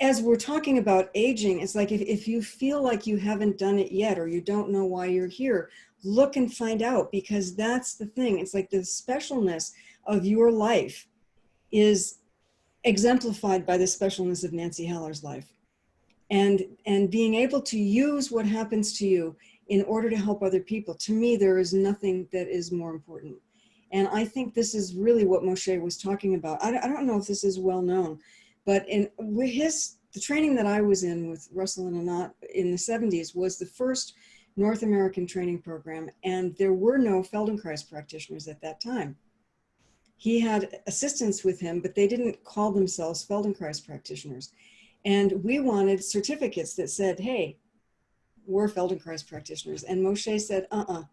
as we're talking about aging, it's like if, if you feel like you haven't done it yet or you don't know why you're here, look and find out because that's the thing. It's like the specialness of your life is exemplified by the specialness of Nancy Heller's life. And, and being able to use what happens to you in order to help other people, to me, there is nothing that is more important. And I think this is really what Moshe was talking about. I, I don't know if this is well known, but in his the training that I was in with Russell and Anat in the 70s was the first North American training program, and there were no Feldenkrais practitioners at that time. He had assistants with him, but they didn't call themselves Feldenkrais practitioners. And we wanted certificates that said, hey, we're Feldenkrais practitioners. And Moshe said, uh-uh.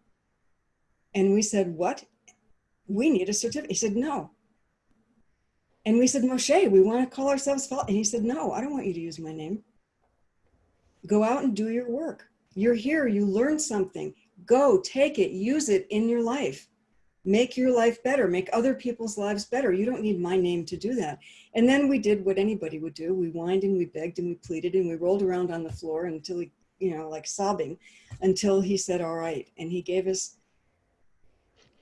And we said, what? We need a certificate. He said, no. And we said, Moshe, we want to call ourselves Fel. And he said, no, I don't want you to use my name. Go out and do your work. You're here, you learned something. Go, take it, use it in your life. Make your life better, make other people's lives better. You don't need my name to do that. And then we did what anybody would do. We whined and we begged and we pleaded and we rolled around on the floor until he, you know, like sobbing, until he said, all right. And he gave us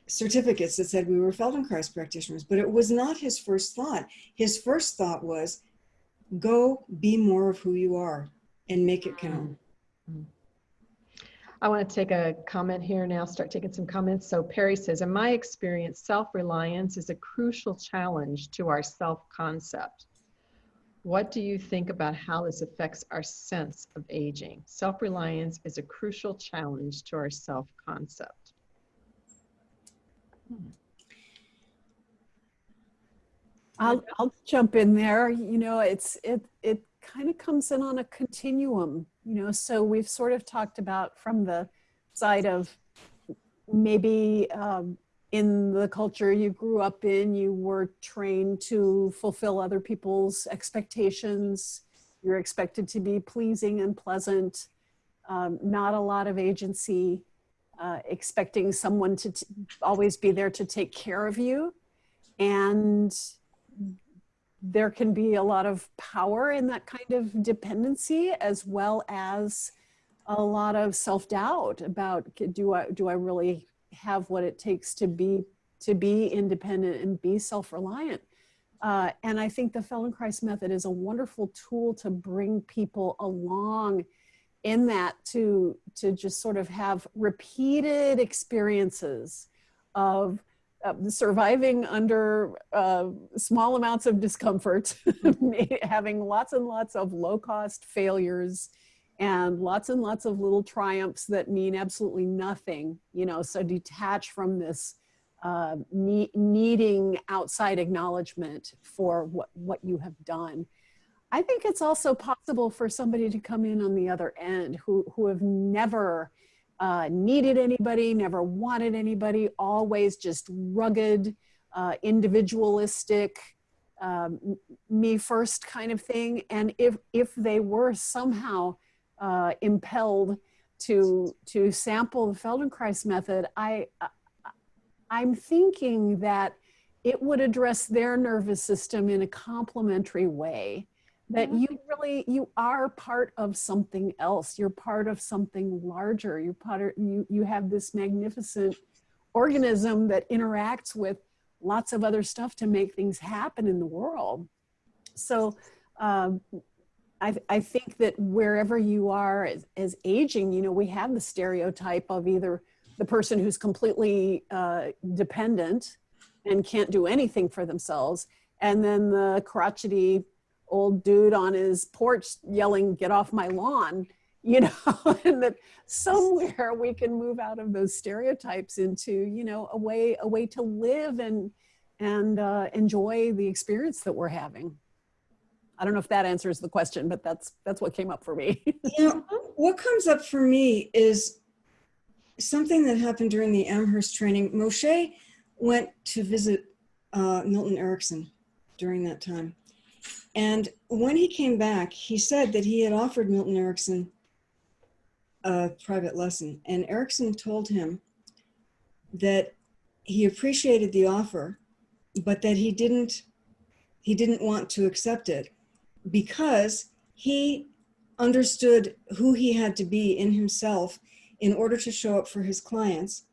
certificates that said we were Feldenkrais practitioners, but it was not his first thought. His first thought was, go be more of who you are and make it count. Mm-hmm. I want to take a comment here now, start taking some comments. So Perry says, in my experience, self-reliance is a crucial challenge to our self-concept. What do you think about how this affects our sense of aging? Self-reliance is a crucial challenge to our self-concept. I'll, I'll jump in there. You know, it's it it kind of comes in on a continuum. You know, so we've sort of talked about from the side of maybe um, in the culture you grew up in, you were trained to fulfill other people's expectations. You're expected to be pleasing and pleasant, um, not a lot of agency, uh, expecting someone to always be there to take care of you. And there can be a lot of power in that kind of dependency as well as a lot of self-doubt about do I do I really have what it takes to be to be independent and be self-reliant uh, and I think the Feldenkrais method is a wonderful tool to bring people along in that to to just sort of have repeated experiences of uh, surviving under uh, small amounts of discomfort, having lots and lots of low cost failures and lots and lots of little triumphs that mean absolutely nothing, you know, so detach from this uh, ne needing outside acknowledgement for what, what you have done. I think it's also possible for somebody to come in on the other end who, who have never uh, needed anybody, never wanted anybody, always just rugged, uh, individualistic, um, me first kind of thing. And if, if they were somehow uh, impelled to, to sample the Feldenkrais method, I, I'm thinking that it would address their nervous system in a complementary way that you really you are part of something else. You're part of something larger. You're part of you you have this magnificent organism that interacts with lots of other stuff to make things happen in the world. So um, I, I think that wherever you are as, as aging you know we have the stereotype of either the person who's completely uh, dependent and can't do anything for themselves, and then the crotchety old dude on his porch yelling, get off my lawn, you know, and that somewhere we can move out of those stereotypes into, you know, a way, a way to live and, and uh, enjoy the experience that we're having. I don't know if that answers the question, but that's, that's what came up for me. you know, what comes up for me is something that happened during the Amherst training. Moshe went to visit uh, Milton Erickson during that time. And when he came back, he said that he had offered Milton Erickson a private lesson. And Erickson told him that he appreciated the offer, but that he didn't he didn't want to accept it because he understood who he had to be in himself in order to show up for his clients.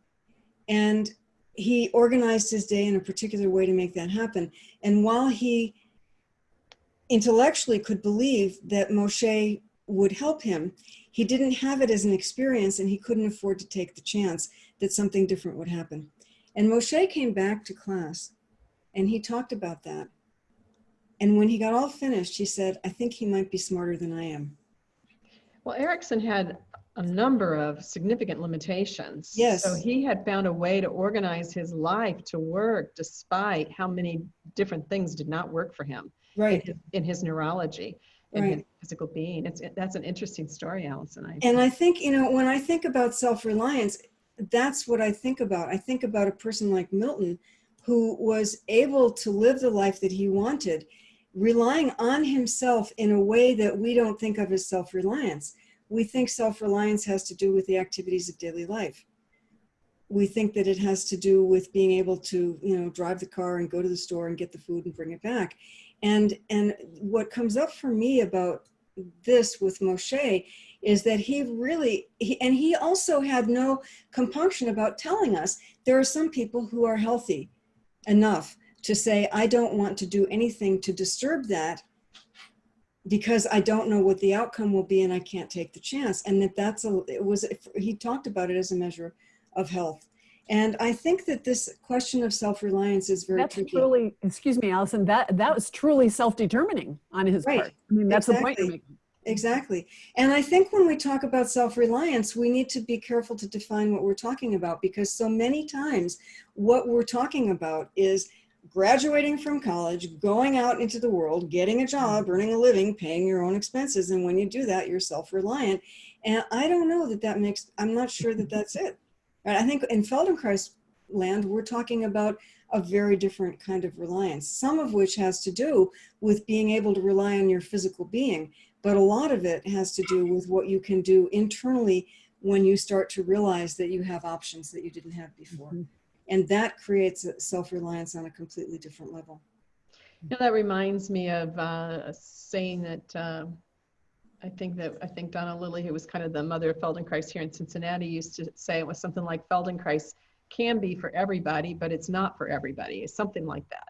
And he organized his day in a particular way to make that happen. And while he intellectually could believe that Moshe would help him, he didn't have it as an experience and he couldn't afford to take the chance that something different would happen. And Moshe came back to class and he talked about that. And when he got all finished, he said, I think he might be smarter than I am. Well, Erickson had a number of significant limitations. Yes. So he had found a way to organize his life to work despite how many different things did not work for him in Right. his, in his neurology and his physical being. It's that's an interesting story, Allison. I And I think, you know, when I think about self-reliance, that's what I think about. I think about a person like Milton who was able to live the life that he wanted, relying on himself in a way that we don't think of as self-reliance. We think self-reliance has to do with the activities of daily life. We think that it has to do with being able to, you know, drive the car and go to the store and get the food and bring it back. And, and what comes up for me about this with Moshe is that he really, he, and he also had no compunction about telling us there are some people who are healthy enough to say, I don't want to do anything to disturb that because I don't know what the outcome will be and I can't take the chance. And that that's a, it was, he talked about it as a measure of health. And I think that this question of self-reliance is very that's tricky. truly, excuse me, Allison, that, that was truly self-determining on his Right. part. I mean, that's the point you're Exactly. making. Exactly. And I think when we talk about self-reliance, we need to be careful to define what we're talking about because so many times what we're talking about is graduating from college, going out into the world, getting a job, mm-hmm. earning a living, paying your own expenses. And when you do that, you're self-reliant. And I don't know that that makes, I'm not sure that that's it. I think in Feldenkrais land, we're talking about a very different kind of reliance, some of which has to do with being able to rely on your physical being But a lot of it has to do with what you can do internally when you start to realize that you have options that you didn't have before. Mhm. And that creates a self-reliance on a completely different level. You know, that reminds me of uh, a saying that um, I think that I think Donna Lilly, who was kind of the mother of Feldenkrais here in Cincinnati, used to say it was something like Feldenkrais can be for everybody, but it's not for everybody. It's something like that.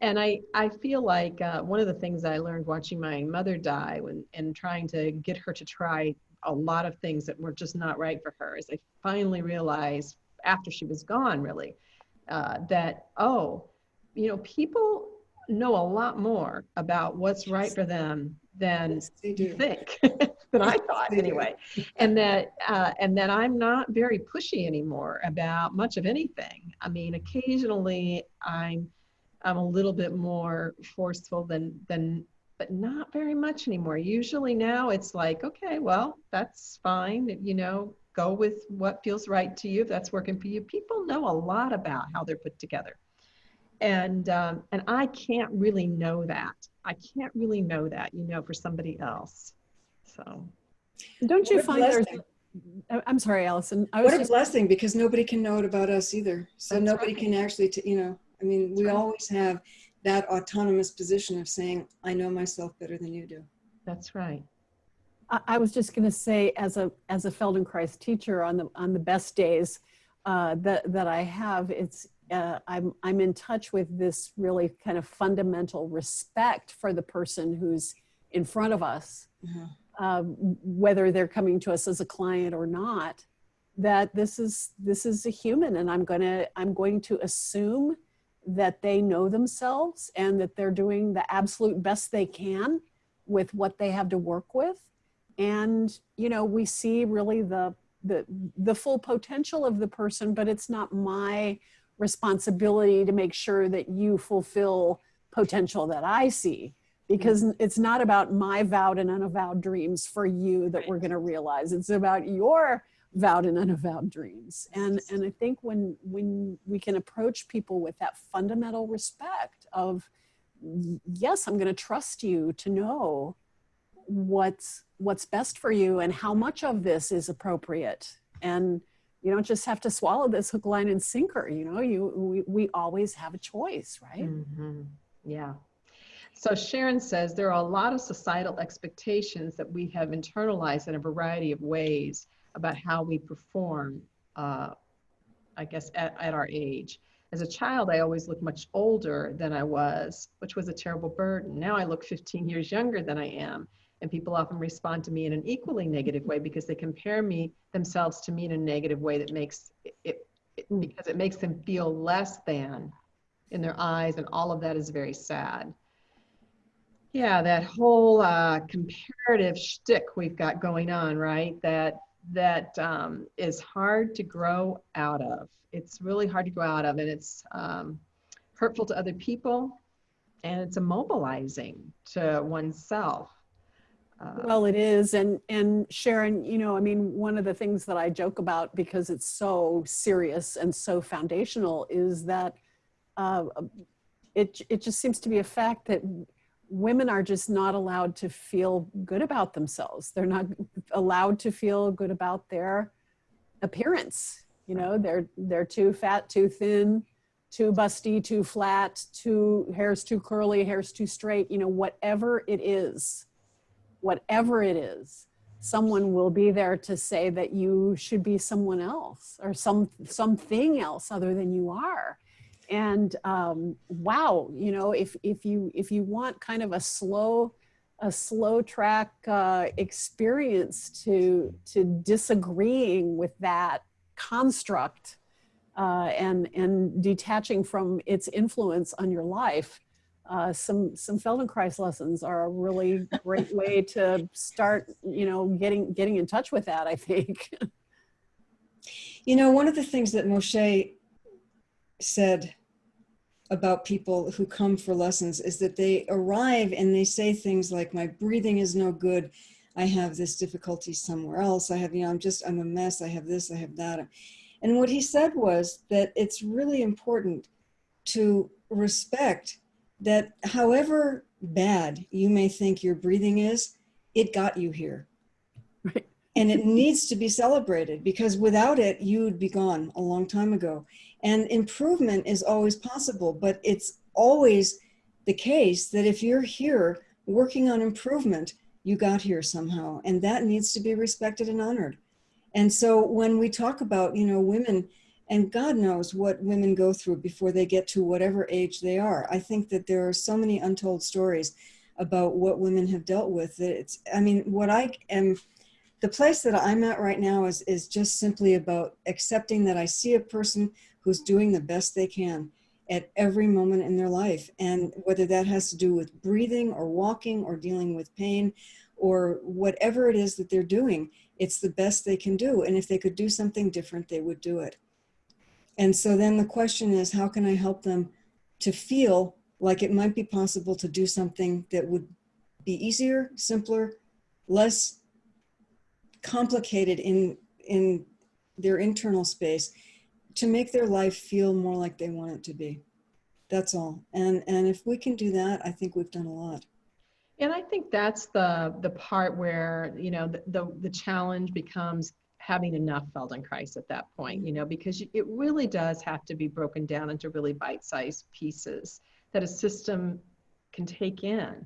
And I, I feel like uh, one of the things I learned watching my mother die when, and trying to get her to try a lot of things that were just not right for her is I finally realized after she was gone, really, uh, that, oh, you know, people know a lot more about what's right for them than Yes, they you do. think than I thought anyway, and that uh, and that I'm not very pushy anymore about much of anything. I mean, occasionally I'm I'm a little bit more forceful than than but not very much anymore. Usually now it's like, okay, well, that's fine. You know, go with what feels right to you. If that's working for you, people know a lot about how they're put together, and um, and I can't really know that. I can't really know that, you know, for somebody else. So Don't you What find there's, blessing. I- I'm sorry, Allison. I was What a just, blessing because nobody can know it about us either. So That's nobody right. can actually, t- you know, I mean, we right. always have that autonomous position of saying, I know myself better than you do. that's right. I, I was just going to say, as a as a Feldenkrais teacher, on the on the best days uh, that that I have, it's uh, I'm I'm in touch with this really kind of fundamental respect for the person who's in front of us, Uh-huh. um, whether they're coming to us as a client or not. That this is this is a human, and I'm gonna I'm going to assume that they know themselves and that they're doing the absolute best they can with what they have to work with and you know we see really the the the full potential of the person but it's not my responsibility to make sure that you fulfill potential that i see. Because mm-hmm. it's not about my vowed and unavowed dreams for you that we're going to realize. It's about your vowed and unavowed dreams. And and i think when when we can approach people with that fundamental respect of yes i'm going to trust you to know what's what's best for you and how much of this is appropriate. And you don't just have to swallow this hook line and sinker you know you we, we always have a choice right Mhm. Yeah. So Sharon says there are a lot of societal expectations that we have internalized in a variety of ways about how we perform, uh, I guess, at, at our age. As a child, I always looked much older than I was, which was a terrible burden. Now I look 15 years younger than I am. And people often respond to me in an equally negative way because they compare me themselves to me in a negative way that makes it, it, it because it makes them feel less than in their eyes, and all of that is very sad. Yeah, that whole uh, comparative shtick we've got going on, right? That that um, is hard to grow out of. It's really hard to grow out of, and it's um, hurtful to other people, and it's immobilizing to oneself. Uh, well it is and and sharon you know i mean one of the things that i joke about because it's so serious and so foundational is that uh, it it just seems to be a fact that women are just not allowed to feel good about themselves. They're not allowed to feel good about their appearance you know they're they're too fat too thin too busty too flat too hair's too curly hair's too straight you know whatever it is whatever it is someone will be there to say that you should be someone else or some something else other than you are. And um, wow you know if if you if you want kind of a slow a slow track uh, experience to to disagreeing with that construct uh, and and detaching from its influence on your life uh, some some Feldenkrais lessons are a really great way to start you know getting getting in touch with that I think You know, one of the things that Moshe said about people who come for lessons is that they arrive and they say things like, my breathing is no good. I have this difficulty somewhere else. I have, you know, I'm just, I'm a mess. I have this, I have that. And what he said was that it's really important to respect that however bad you may think your breathing is, it got you here. Right. And it needs to be celebrated because without it, you'd be gone a long time ago. And improvement is always possible, but it's always the case that if you're here working on improvement, you got here somehow. And that needs to be respected and honored. And so when we talk about, you know, women, and God knows what women go through before they get to whatever age they are. I think that there are so many untold stories about what women have dealt with. that It's, I mean, what I am, the place that I'm at right now is, is just simply about accepting that I see a person who's doing the best they can at every moment in their life. And whether that has to do with breathing or walking or dealing with pain or whatever it is that they're doing, it's the best they can do. And if they could do something different, they would do it. And so then the question is, how can I help them to feel like it might be possible to do something that would be easier, simpler, less complicated in, in their internal space to make their life feel more like they want it to be. That's all. And, and if we can do that, I think we've done a lot. And I think that's the the part where you know the the, the challenge becomes having enough Feldenkrais at that point, you know, because it really does have to be broken down into really bite-sized pieces that a system can take in.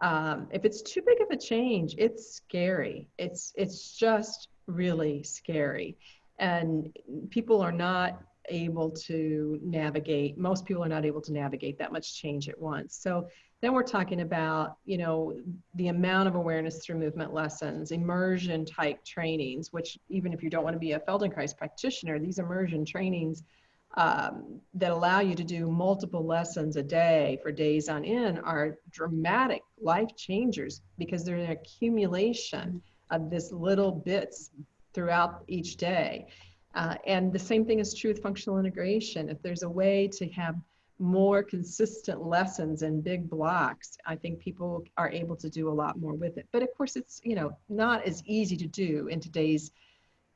Um, if it's too big of a change, it's scary. It's it's just really scary, and people are not able to navigate. Most people are not able to navigate that much change at once. So then we're talking about, you know, the amount of awareness through movement lessons, immersion type trainings, which even if you don't want to be a Feldenkrais practitioner, these immersion trainings um, that allow you to do multiple lessons a day for days on end are dramatic life changers because they're an accumulation of this little bits throughout each day. Uh, and the same thing is true with functional integration. If there's a way to have more consistent lessons and big blocks, I think people are able to do a lot more with it. But of course, it's you know not as easy to do in today's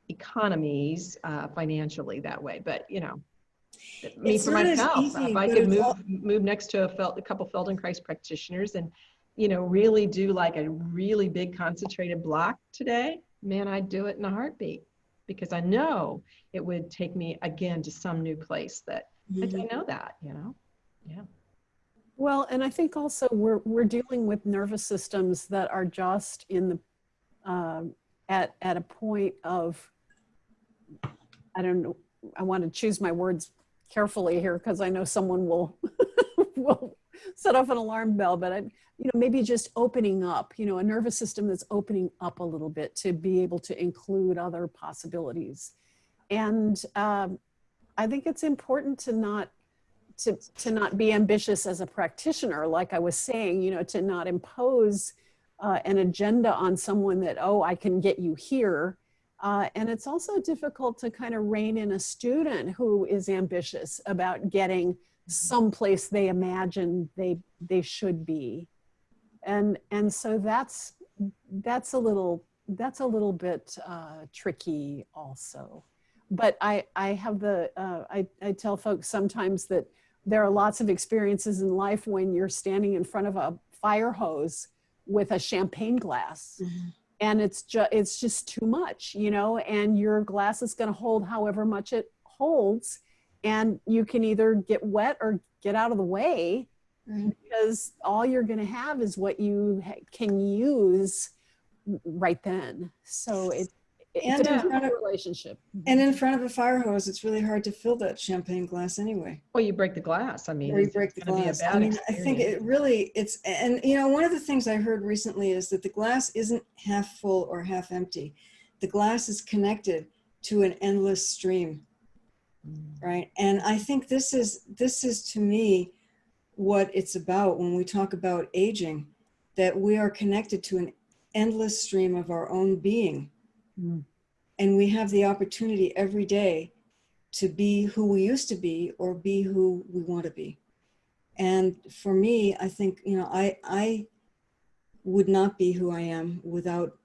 economies uh, financially that way. But you know, me for myself, easy, if I could move all- move next to a, fel- a couple Feldenkrais practitioners and you know really do like a really big concentrated block today, man, I'd do it in a heartbeat because I know it would take me again to some new place that I, Mm-hmm. I know that, you know? Yeah. Well, and I think also we're we're dealing with nervous systems that are just in the um, at at a point of I don't know. I want to choose my words carefully here because I know someone will will set off an alarm bell. But I, you know, maybe just opening up. You know, a nervous system that's opening up a little bit to be able to include other possibilities, and um, I think it's important to not to, to not be ambitious as a practitioner, like I was saying, you know, to not impose uh, an agenda on someone that, oh, I can get you here. Uh, and it's also difficult to kind of rein in a student who is ambitious about getting someplace they imagine they they should be. And and so that's that's a little that's a little bit uh, tricky also. But I I have the uh, I I tell folks sometimes that there are lots of experiences in life when you're standing in front of a fire hose with a champagne glass Mhm. and it's just it's just too much you know and your glass is going to hold however much it holds and you can either get wet or get out of the way Right. because all you're going to have is what you ha- can use right then so it And in depends on front the of- relationship And in front of a fire hose, it's really hard to fill that champagne glass anyway. Well, you break the glass. I mean, Or you break the gonna be a glass. I bad mean, I think it really, it's, and you know, one of the things I heard recently is that the glass isn't half full or half empty. The glass is connected to an endless stream, Mm. right? And I think this is, this is to me what it's about when we talk about aging, that we are connected to an endless stream of our own being. Mm. And we have the opportunity every day to be who we used to be or be who we want to be. And for me, I think, you know, I, I would not be who I am without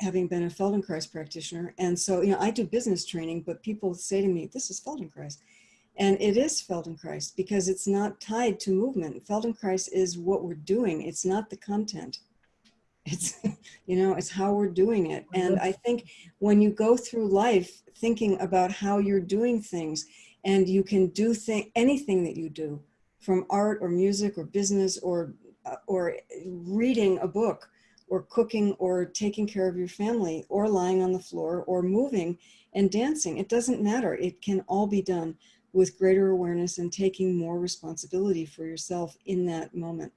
having been a Feldenkrais practitioner. And so, you know, I do business training, but people say to me, this is Feldenkrais. And it is Feldenkrais because it's not tied to movement. Feldenkrais is what we're doing. It's not the content. It's, you know, it's how we're doing it. And I think when you go through life thinking about how you're doing things and you can do thing, anything that you do from art or music or business or, uh, or reading a book or cooking or taking care of your family or lying on the floor or moving and dancing. It doesn't matter. It can all be done with greater awareness and taking more responsibility for yourself in that moment.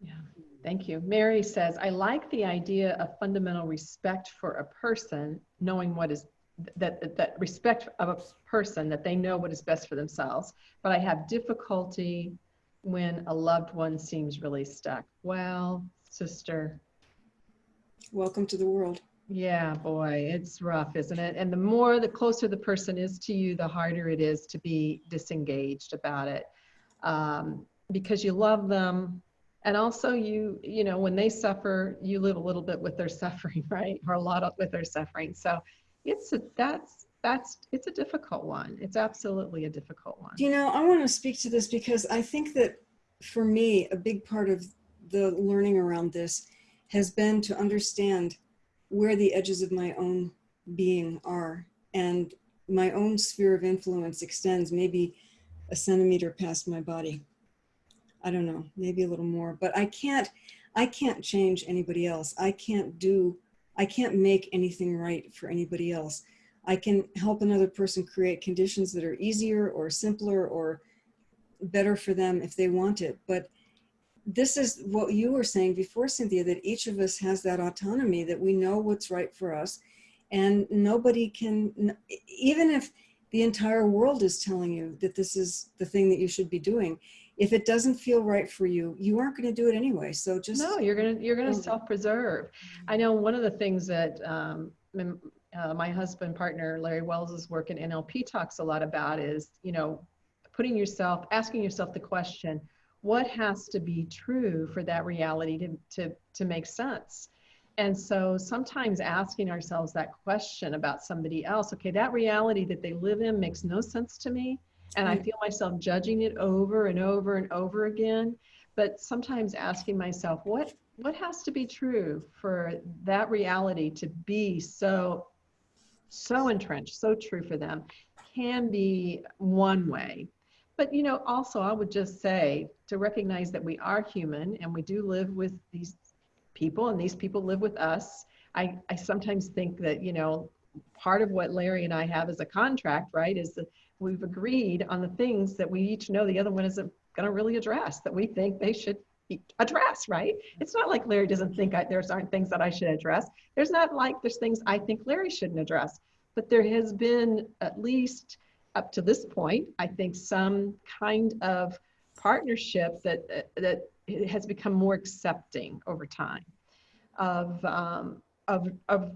Yeah, thank you. Mary says, I like the idea of fundamental respect for a person, knowing what is that that respect of a person that they know what is best for themselves. But I have difficulty when a loved one seems really stuck. Well, sister, Welcome to the world. yeah, boy, it's rough, isn't it? And the more, the closer the person is to you, the harder it is to be disengaged about it. Um, because you love them. And also you, you know, when they suffer, you live a little bit with their suffering, right? Or a lot of, with their suffering. So it's, a, that's, that's, it's a difficult one. It's absolutely a difficult one. You know, I want to speak to this because I think that for me, a big part of the learning around this has been to understand where the edges of my own being are. And my own sphere of influence extends maybe a centimeter past my body. I don't know, maybe a little more, but I can't, I can't change anybody else. I can't do, I can't make anything right for anybody else. I can help another person create conditions that are easier or simpler or better for them if they want it. But this is what you were saying before, Cynthia, that each of us has that autonomy, that we know what's right for us. And nobody can, even if the entire world is telling you that this is the thing that you should be doing, if it doesn't feel right for you, you aren't going to do it anyway. So just No, you're gonna you're gonna self-preserve. I know one of the things that um, uh, my husband partner Larry Wells' work in NLP talks a lot about is you know putting yourself asking yourself the question, what has to be true for that reality to to to make sense? And so sometimes asking ourselves that question about somebody else, okay, that reality that they live in makes no sense to me. And I mm. feel myself judging it over and over and over again but sometimes asking myself what what has to be true for that reality to be so so entrenched so true for them can be one way. But you know also i would just say to recognize that we are human and we do live with these people and these people live with us. I i sometimes think that you know part of what larry and i have as a contract right is that we've agreed on the things that we each know the other one isn't going to really address that we think they should address, right? It's not like Larry doesn't think I, there's aren't things that I should address. There's not like there's things I think Larry shouldn't address. But there has been at least up to this point, I think some kind of partnership that that has become more accepting over time of um, of of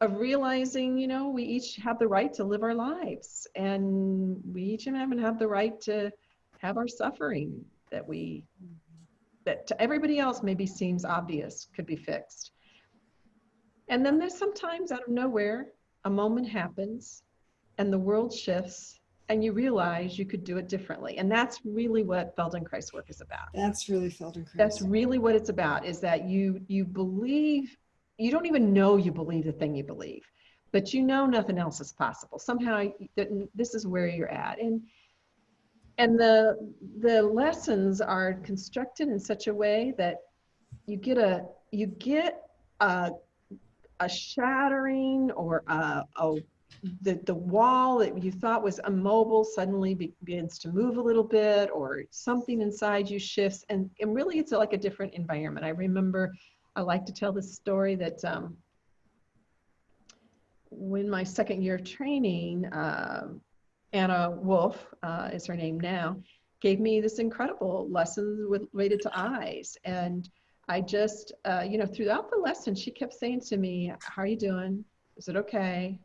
of realizing, you know, we each have the right to live our lives and we each and have and have the right to have our suffering that we, that to everybody else maybe seems obvious could be fixed. And then there's sometimes out of nowhere, a moment happens and the world shifts and you realize you could do it differently. And that's really what Feldenkrais work is about that's really Feldenkrais. that's really what it's about is that you you believe you don't even know you believe the thing you believe but you know nothing else is possible. Somehow this is where you're at. And and the the lessons are constructed in such a way that you get a you get a a shattering or a, a the, the wall that you thought was immobile suddenly begins to move a little bit or something inside you shifts. And, and really it's like a different environment. I remember i like to tell this story that um, when my second year of training um anna wolf uh, is her name now gave me this incredible lesson with, related to eyes and i just uh, you know throughout the lesson she kept saying to me how are you doing is it okay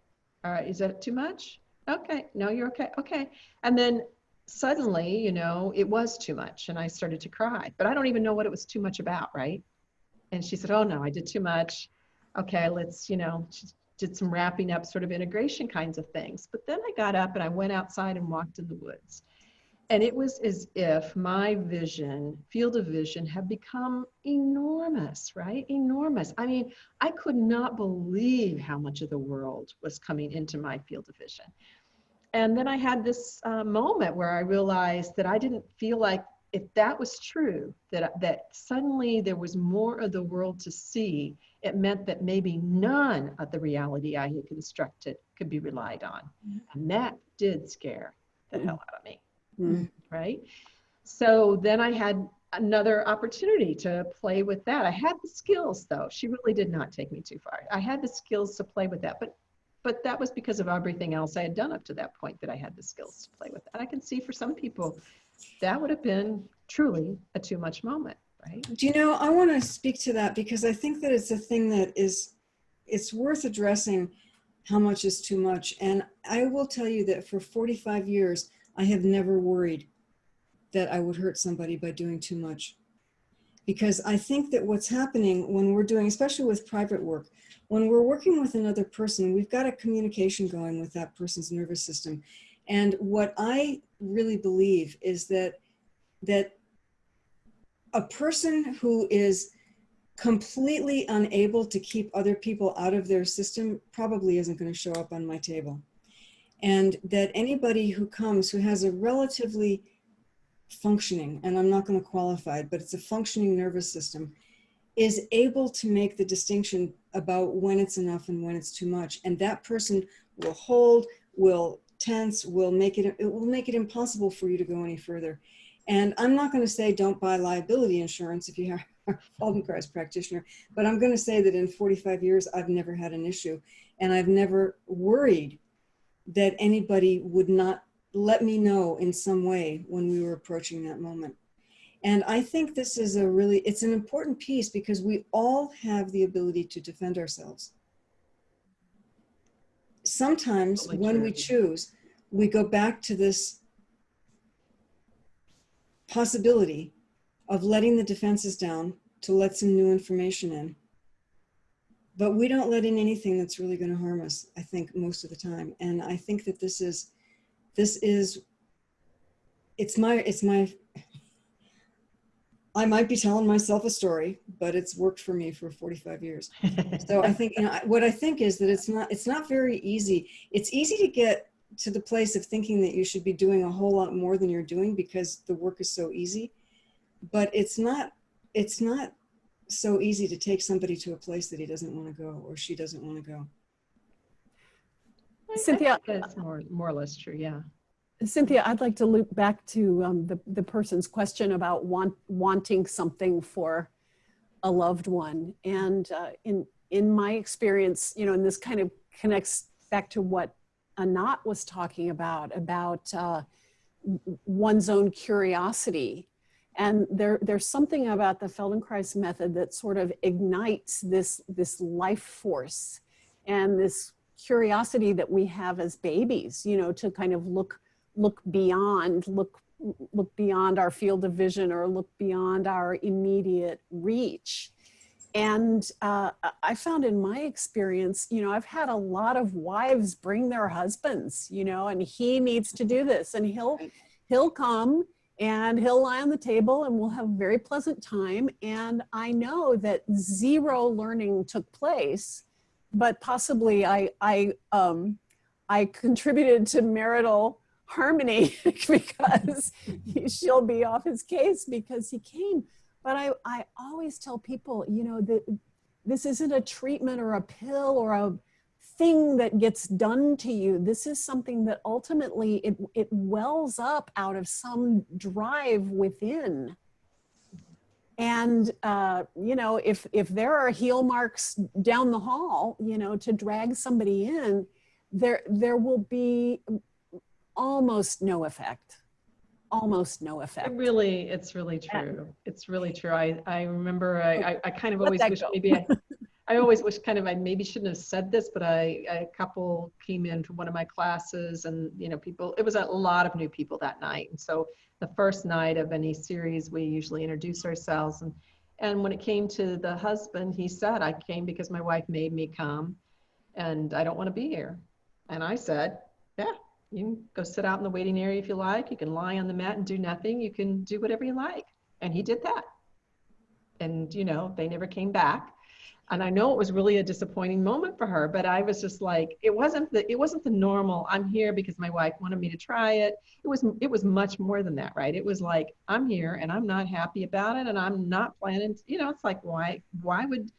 all right, is that too much? Okay, no, you're okay. Okay. And then suddenly, you know, it was too much and I started to cry, but I don't even know what it was too much about, right? And she said, Oh no, I did too much. Okay, let's, you know, she did some wrapping up sort of integration kinds of things. But then I got up and I went outside and walked in the woods. And it was as if my vision, field of vision, had become enormous, right? Enormous. I mean, I could not believe how much of the world was coming into my field of vision. And then I had this uh, moment where I realized that I didn't feel like if that was true, that, that suddenly there was more of the world to see, it meant that maybe none of the reality I had constructed could be relied on. And that did scare the hell out of me Mm. right? So then I had another opportunity to play with that. I had the skills though. She really did not take me too far. I had the skills to play with that, but but that was because of everything else I had done up to that point that I had the skills to play with. And I can see for some people that would have been truly a too much moment, right? Do you know, I want to speak to that because I think that it's a thing that is, it's worth addressing how much is too much. And I will tell you that for 45 years, I have never worried that I would hurt somebody by doing too much. Because I think that what's happening when we're doing, especially with private work, when we're working with another person, we've got a communication going with that person's nervous system. And what I really believe is that, that a person who is completely unable to keep other people out of their system probably isn't going to show up on my table. And that anybody who comes who has a relatively functioning, and I'm not going to qualify it, but it's a functioning nervous system, is able to make the distinction about when it's enough and when it's too much. And that person will hold, will tense, will make it, it will make it impossible for you to go any further. And I'm not going to say don't buy liability insurance if you are a Feldenkrais practitioner, but I'm going to say that in 45 years, I've never had an issue and I've never worried that anybody would not let me know in some way when we were approaching that moment. And I think this is a really, it's an important piece because we all have the ability to defend ourselves. Sometimes when we choose, we go back to this possibility of letting the defenses down to let some new information in. But we don't let in anything that's really going to harm us, I think, most of the time. And I think that this is, this is, it's my, it's my, I might be telling myself a story, but it's worked for me for 45 years. So I think, you know, what I think is that it's not, it's not very easy. It's easy to get to the place of thinking that you should be doing a whole lot more than you're doing because the work is so easy. But it's not, it's not so easy to take somebody to a place that he doesn't want to go or she doesn't want to go. I- I Cynthia, That's more, more or less true, yeah. Cynthia, I'd like to loop back to um, the, the person's question about want, wanting something for a loved one. And uh, in, in my experience, you know, and this kind of connects back to what Anat was talking about, about uh, one's own curiosity. And there, there's something about the Feldenkrais method that sort of ignites this, this life force and this curiosity that we have as babies, you know, to kind of look look beyond look look beyond our field of vision or look beyond our immediate reach. And uh, i found in my experience you know i've had a lot of wives bring their husbands you know and he needs to do this and he'll he'll come and he'll lie on the table and we'll have a very pleasant time. And i know that zero learning took place but possibly i i um i contributed to marital harmony because she'll be off his case because he came. But I, I always tell people, you know, that this isn't a treatment or a pill or a thing that gets done to you. This is something that ultimately it, it wells up out of some drive within. And uh, you know, if if there are heel marks down the hall, you know, to drag somebody in, there there will be almost no effect almost no It effect really, it's really true. It's really true. I, I remember, I, oh, I, I kind of Let always wish go. maybe I, I always wish kind of, I maybe shouldn't have said this, but I, a couple came into one of my classes and, you know, people, it was a lot of new people that night. And so the first night of any series, we usually introduce ourselves and, and when it came to the husband, he said, I came because my wife made me come and I don't want to be here. And I said, yeah, You can go sit out in the waiting area if you like. You can lie on the mat and do nothing. You can do whatever you like. And he did that. And, you know, they never came back. And I know it was really a disappointing moment for her, but I was just like, it wasn't the, it wasn't the normal, I'm here because my wife wanted me to try it. It was, it was much more than that, right? It was like, I'm here and I'm not happy about it and I'm not planning, to, you know, it's like, why, why would,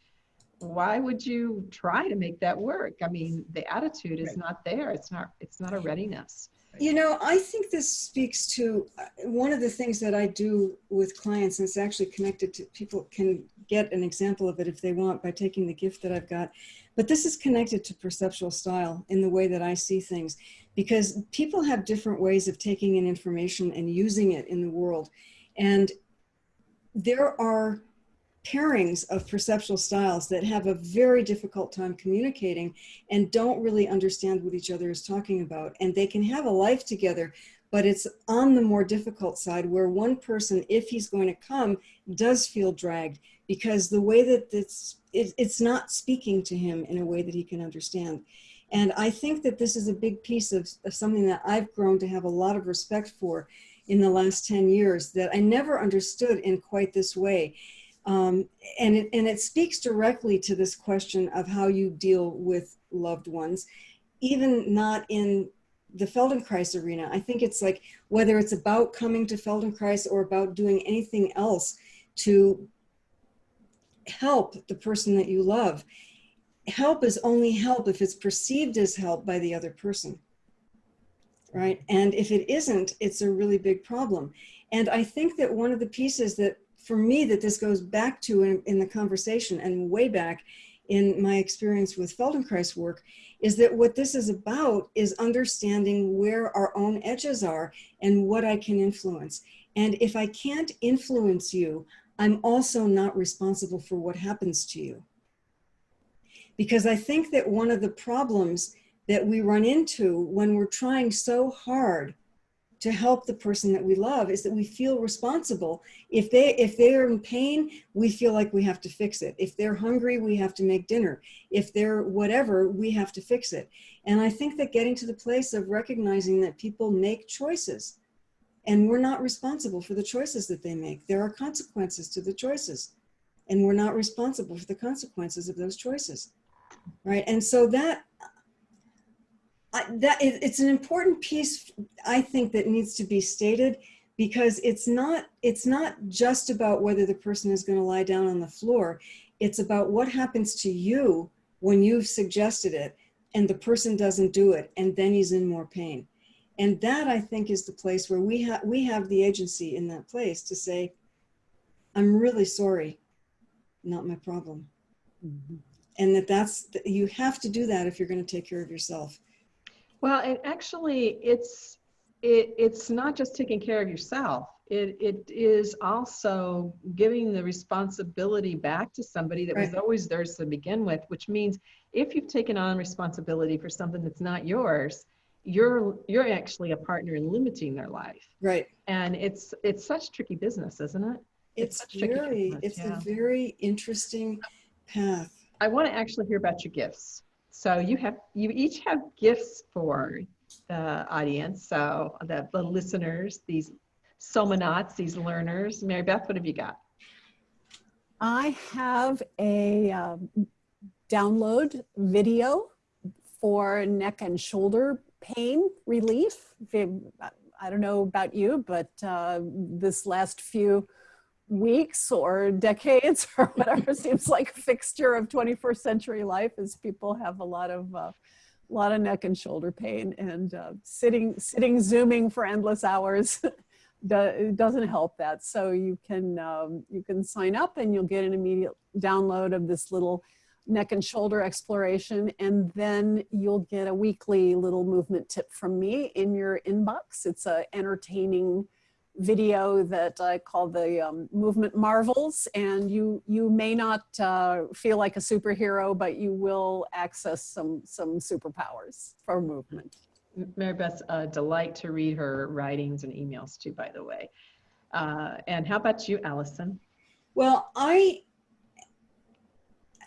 why would you try to make that work? I mean, the attitude is Right. not there. It's not, it's not a readiness. You know, I think this speaks to uh, one of the things that I do with clients, and it's actually connected to people can get an example of it if they want by taking the gift that I've got. But this is connected to perceptual style in the way that I see things, because people have different ways of taking in information and using it in the world. And there are pairings of perceptual styles that have a very difficult time communicating and don't really understand what each other is talking about. And they can have a life together, but it's on the more difficult side where one person, if he's going to come, does feel dragged because the way that it's, it, it's not speaking to him in a way that he can understand. And I think that this is a big piece of, of something that I've grown to have a lot of respect for in the last 10 years that I never understood in quite this way. Um, and, it, and it speaks directly to this question of how you deal with loved ones, even not in the Feldenkrais arena. I think it's like whether it's about coming to Feldenkrais or about doing anything else to help the person that you love. Help is only help if it's perceived as help by the other person. Right. And if it isn't, it's a really big problem. And I think that one of the pieces that for me that this goes back to in, in the conversation and way back in my experience with Feldenkrais work is that what this is about is understanding where our own edges are and what I can influence. And if I can't influence you, I'm also not responsible for what happens to you. Because I think that one of the problems that we run into when we're trying so hard to help the person that we love is that we feel responsible. If they if they're in pain, we feel like we have to fix it. If they're hungry, we have to make dinner. If they're whatever, we have to fix it. And I think that getting to the place of recognizing that people make choices and we're not responsible for the choices that they make. There are consequences to the choices and we're not responsible for the consequences of those choices. Right? And so that I, that it, it's an important piece i think that needs to be stated because it's not it's not just about whether the person is going to lie down on the floor. It's about what happens to you when you've suggested it and the person doesn't do it and then he's in more pain. And that i think is the place where we have we have the agency in that place to say i'm really sorry not my problem. Mm-hmm. And that that's you have to do that if you're going to take care of yourself Well, and actually, it's it, it's not just taking care of yourself. It it is also giving the responsibility back to somebody that was always theirs to begin with. Which means if you've taken on responsibility for something that's not yours, you're you're actually a partner in limiting their life. right And it's it's such tricky business, isn't it? It's it's very business, it's yeah. a very interesting path I want to actually hear about your gifts. So you have you each have gifts for the audience. So the, the listeners, these somanauts, these learners. Mary Beth, what have you got? I have a um, download video for neck and shoulder pain relief. I don't know about you, but uh, this last few weeks or decades or whatever seems like a fixture of 21st century life is people have a lot of uh, a lot of neck and shoulder pain and uh, sitting sitting zooming for endless hours doesn't help that. So you can um, you can sign up and you'll get an immediate download of this little neck and shoulder exploration. And then you'll get a weekly little movement tip from me in your inbox. It's a entertaining video that I call the um, movement marvels and you you may not uh, feel like a superhero but you will access some some superpowers for movement Mary Beth's a delight to read her writings and emails too, by the way. Uh, and how about you, Allison? well i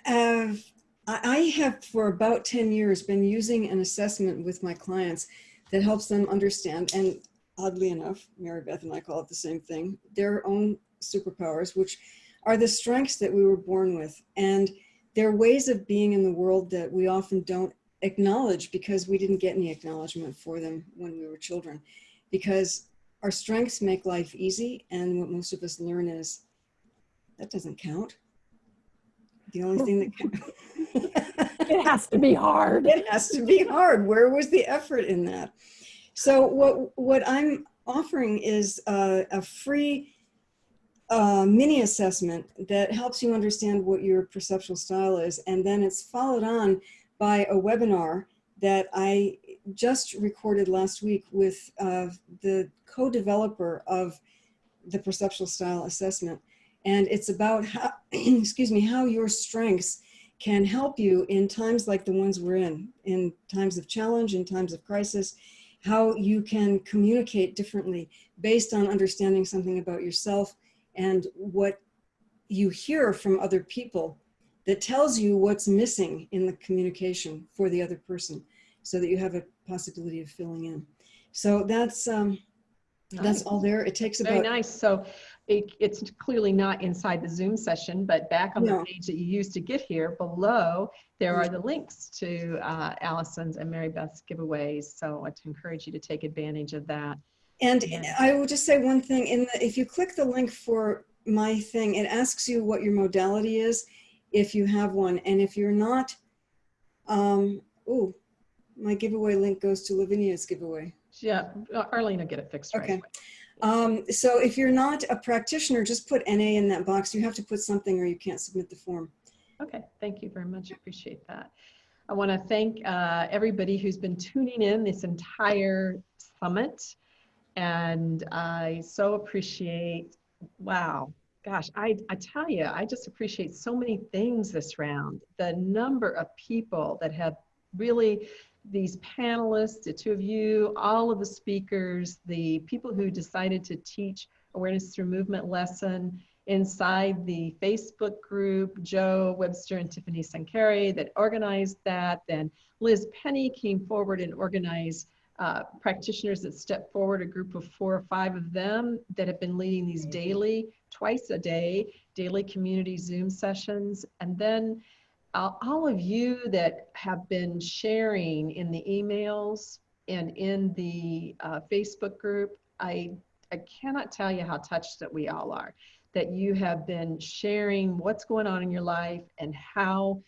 have I I have for about 10 years been using an assessment with my clients that helps them understand. And oddly enough, Mary Beth and I call it the same thing, their own superpowers, which are the strengths that we were born with. And they're ways of being in the world that we often don't acknowledge because we didn't get any acknowledgement for them when we were children. Because our strengths make life easy. And what most of us learn is that doesn't count. The only thing that counts. It has to be hard. it has to be hard. Where was the effort in that? So what what I'm offering is a, a free uh, mini assessment that helps you understand what your perceptual style is, and then it's followed on by a webinar that I just recorded last week with uh, the co-developer of the perceptual style assessment, and it's about how excuse me how your strengths can help you in times like the ones we're in, in times of challenge, in times of crisis, how you can communicate differently based on understanding something about yourself and what you hear from other people that tells you what's missing in the communication for the other person so that you have a possibility of filling in. So that's, um, that's all there. It takes about- Very nice. So it, it's clearly not inside the Zoom session, but back on the page that you used to get here below, there are the links to uh, Allison's and Mary Beth's giveaways. So I encourage you to take advantage of that. And Yeah. I will just say one thing, in the, if you click the link for my thing, it asks you what your modality is, if you have one. And if you're not, um, oh, my giveaway link goes to Lavinia's giveaway. Yeah, Arlene will get it fixed right Okay. away. Um, so if you're not a practitioner, just put NA in that box. You have to put something or you can't submit the form. Okay, thank you very much. Appreciate that. I want to thank uh, everybody who's been tuning in this entire summit. And I so appreciate, wow, gosh, I, I tell you, I just appreciate so many things this round. The number of people that have really, these panelists, the two of you, all of the speakers, the people who decided to teach Awareness Through Movement lesson, inside the Facebook group, Joe Webster and Tiffany Sankary that organized that. Then Liz Penny came forward and organized uh, practitioners that stepped forward, a group of four or five of them that have been leading these daily, twice a day, daily community Zoom sessions. And then all of you that have been sharing in the emails and in the uh, Facebook group, I, I cannot tell you how touched that we all are that you have been sharing what's going on in your life and how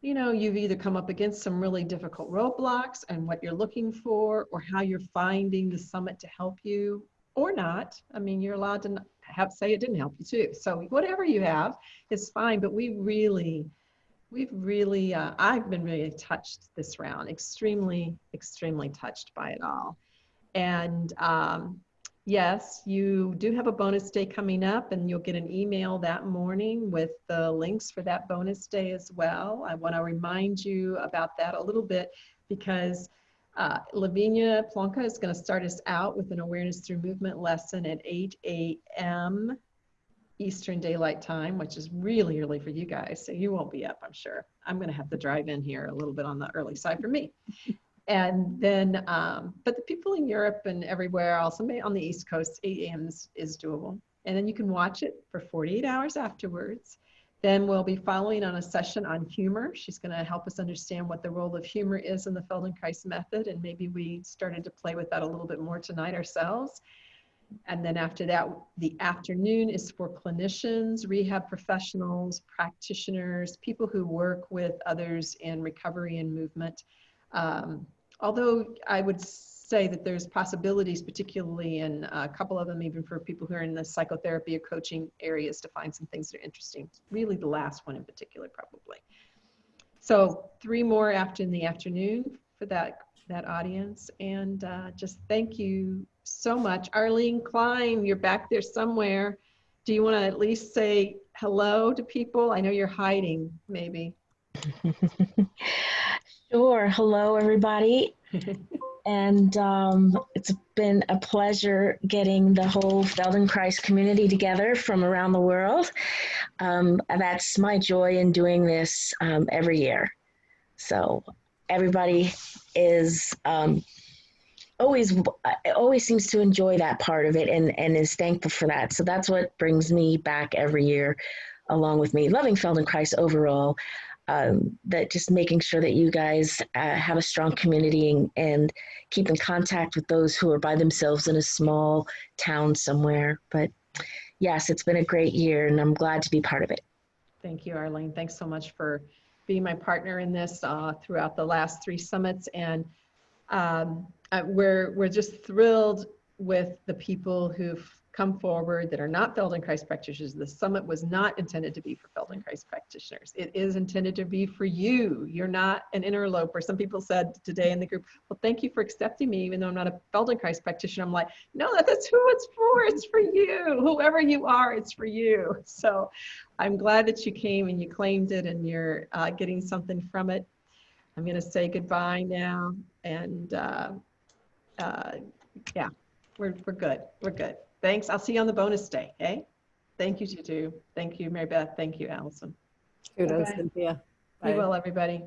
you know you've either come up against some really difficult roadblocks and what you're looking for or how you're finding the summit to help you or not. I mean you're allowed to have say it didn't help you too. So whatever you have is fine but we really we've really uh, i've been really touched this round extremely extremely touched by it all and um, Yes, you do have a bonus day coming up, and you'll get an email that morning with the links for that bonus day as well. I want to remind you about that a little bit because uh, Lavinia Plonka is going to start us out with an awareness through movement lesson at 8 a.m. Eastern Daylight Time, which is really early for you guys. So you won't be up, I'm sure. I'm going to have to drive in here a little bit on the early side for me. And then, um, but the people in Europe and everywhere also may on the East Coast, 8 a.m. Is, is doable. And then you can watch it for 48 hours afterwards. Then we'll be following on a session on humor. She's going to help us understand what the role of humor is in the Feldenkrais method. And maybe we started to play with that a little bit more tonight ourselves. And then after that, the afternoon is for clinicians, rehab professionals, practitioners, people who work with others in recovery and movement. Um, although I would say that there's possibilities, particularly in a couple of them, even for people who are in the psychotherapy or coaching areas to find some things that are interesting. Really the last one in particular, probably. So three more after in the afternoon for that, that audience. And uh, just thank you so much. Arlene Klein, you're back there somewhere. Do you want to at least say hello to people? I know you're hiding, maybe. Sure. Hello, everybody. and um, it's been a pleasure getting the whole Feldenkrais community together from around the world. Um, that's my joy in doing this um, every year. So everybody is um, always always seems to enjoy that part of it and and is thankful for that. So that's what brings me back every year, along with me loving Feldenkrais overall. Um, that just making sure that you guys uh, have a strong community and, and keep in contact with those who are by themselves in a small town somewhere. But yes, it's been a great year, and I'm glad to be part of it. Thank you, Arlene. Thanks so much for being my partner in this uh, throughout the last three summits. And um, uh, we're, we're just thrilled with the people who've come forward that are not Feldenkrais practitioners. The summit was not intended to be for Feldenkrais practitioners. It is intended to be for you. You're not an interloper. Some people said today in the group, well, thank you for accepting me, even though I'm not a Feldenkrais practitioner. I'm like, no, that's who it's for. It's for you. Whoever you are, it's for you. So I'm glad that you came and you claimed it and you're uh, getting something from it. I'm going to say goodbye now. And uh, uh, yeah, we're, we're good. We're good. Thanks. I'll see you on the bonus day. Okay. Thank you, Tutu. Thank you, Mary Beth. Thank you, Allison. Kudos, Bye-bye. Cynthia. Be Bye. well, everybody.